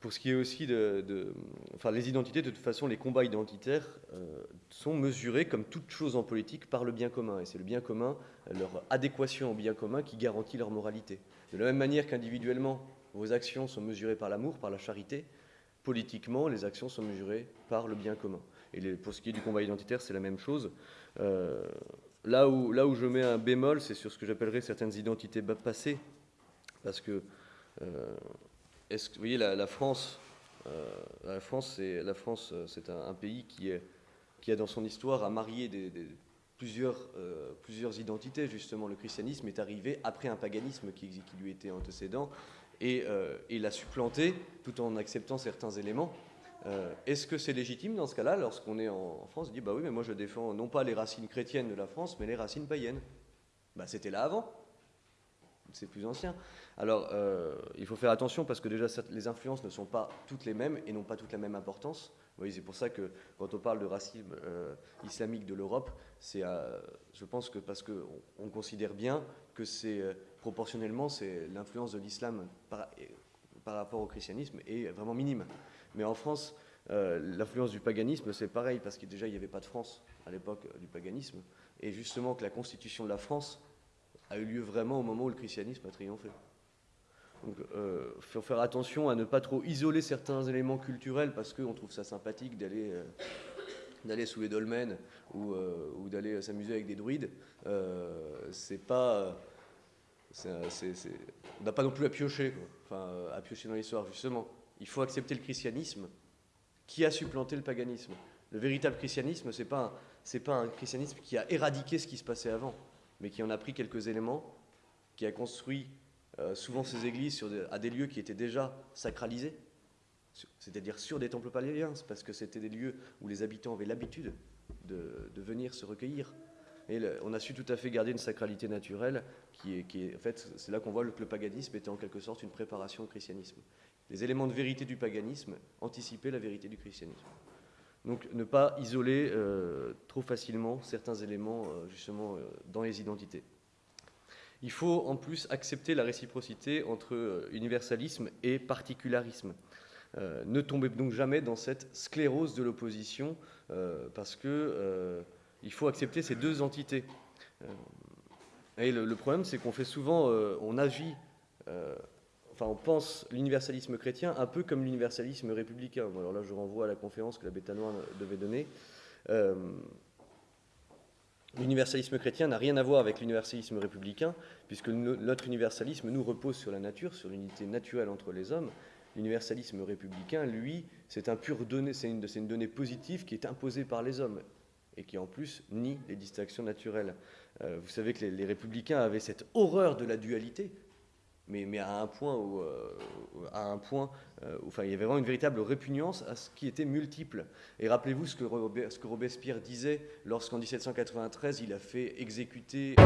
Pour ce qui est aussi de, Enfin, les identités, de toute façon, les combats identitaires sont mesurés, comme toute chose en politique, par le bien commun. Et c'est le bien commun, leur adéquation au bien commun, qui garantit leur moralité. De la même manière qu'individuellement, vos actions sont mesurées par l'amour, par la charité, politiquement, les actions sont mesurées par le bien commun. Et pour ce qui est du combat identitaire, c'est la même chose. Euh, là, où, là où je mets un bémol, c'est sur ce que j'appellerais certaines identités passées. Parce que, euh, est-ce vous voyez, la, France, euh, la France, c'est, la France, c'est un, pays qui, est, qui a dans son histoire à marier plusieurs, plusieurs identités. Justement, le christianisme est arrivé après un paganisme qui lui était antécédent et, il l'a supplanté tout en acceptant certains éléments. Euh, est-ce que c'est légitime dans ce cas-là, lorsqu'on est en, France, de dire bah oui, mais moi je défends non pas les racines chrétiennes de la France, mais les racines païennes Bah c'était là avant, c'est plus ancien. Alors euh, il faut faire attention parce que déjà les influences ne sont pas toutes les mêmes et n'ont pas toutes la même importance. C'est pour ça que quand on parle de racisme euh, islamique de l'Europe, c'est, je pense que parce qu'on on considère bien que c'est proportionnellement, c'est l'influence de l'islam par, rapport au christianisme est vraiment minime. Mais en France, euh, l'influence du paganisme, c'est pareil, parce que déjà, il n'y avait pas de France à l'époque euh, du paganisme. Et justement, que la constitution de la France a eu lieu vraiment au moment où le christianisme a triomphé. Donc, il euh, faut faire attention à ne pas trop isoler certains éléments culturels parce qu'on trouve ça sympathique d'aller d'aller sous les dolmens ou, ou d'aller s'amuser avec des druides. c'est pas. On n'a pas non plus à piocher, enfin, à piocher dans l'histoire, justement il faut accepter le christianisme qui a supplanté le paganisme? Le véritable christianisme, ce n'est pas, pas, un christianisme qui a éradiqué ce qui se passait avant, mais qui en a pris quelques éléments, qui a construit euh, souvent ses églises à des lieux qui étaient déjà sacralisés, c'est-à-dire sur des temples paléens, parce que c'était des lieux où les habitants avaient l'habitude de, venir se recueillir. Et on a su tout à fait garder une sacralité naturelle qui est, en fait, c'est là qu'on voit que le paganisme était en quelque sorte une préparation au christianisme les éléments de vérité du paganisme, anticiper la vérité du christianisme. Donc ne pas isoler euh, trop facilement certains éléments euh, justement euh, dans les identités. Il faut en plus accepter la réciprocité entre universalisme et particularisme. ne tombez donc jamais dans cette sclérose de l'opposition parce que il faut accepter ces deux entités. et le, problème, c'est qu'on fait souvent, on agit enfin, on pense l'universalisme chrétien un peu comme l'universalisme républicain. Alors là, je renvoie à la conférence que la Bétanois devait donner. Euh, l'universalisme chrétien n'a rien à voir avec l'universalisme républicain, puisque notre universalisme nous repose sur la nature, sur l'unité naturelle entre les hommes. L'universalisme républicain, lui, c'est un pur donné, c'est une donnée positive qui est imposée par les hommes et qui en plus nie les distinctions naturelles. Euh, vous savez que les, républicains avaient cette horreur de la dualité, mais, mais à un point où, euh, à un point, euh, enfin, il y avait vraiment une véritable répugnance à ce qui était multiple. Et rappelez-vous ce ce que Robespierre disait lorsqu'en 1793 il a fait exécuter.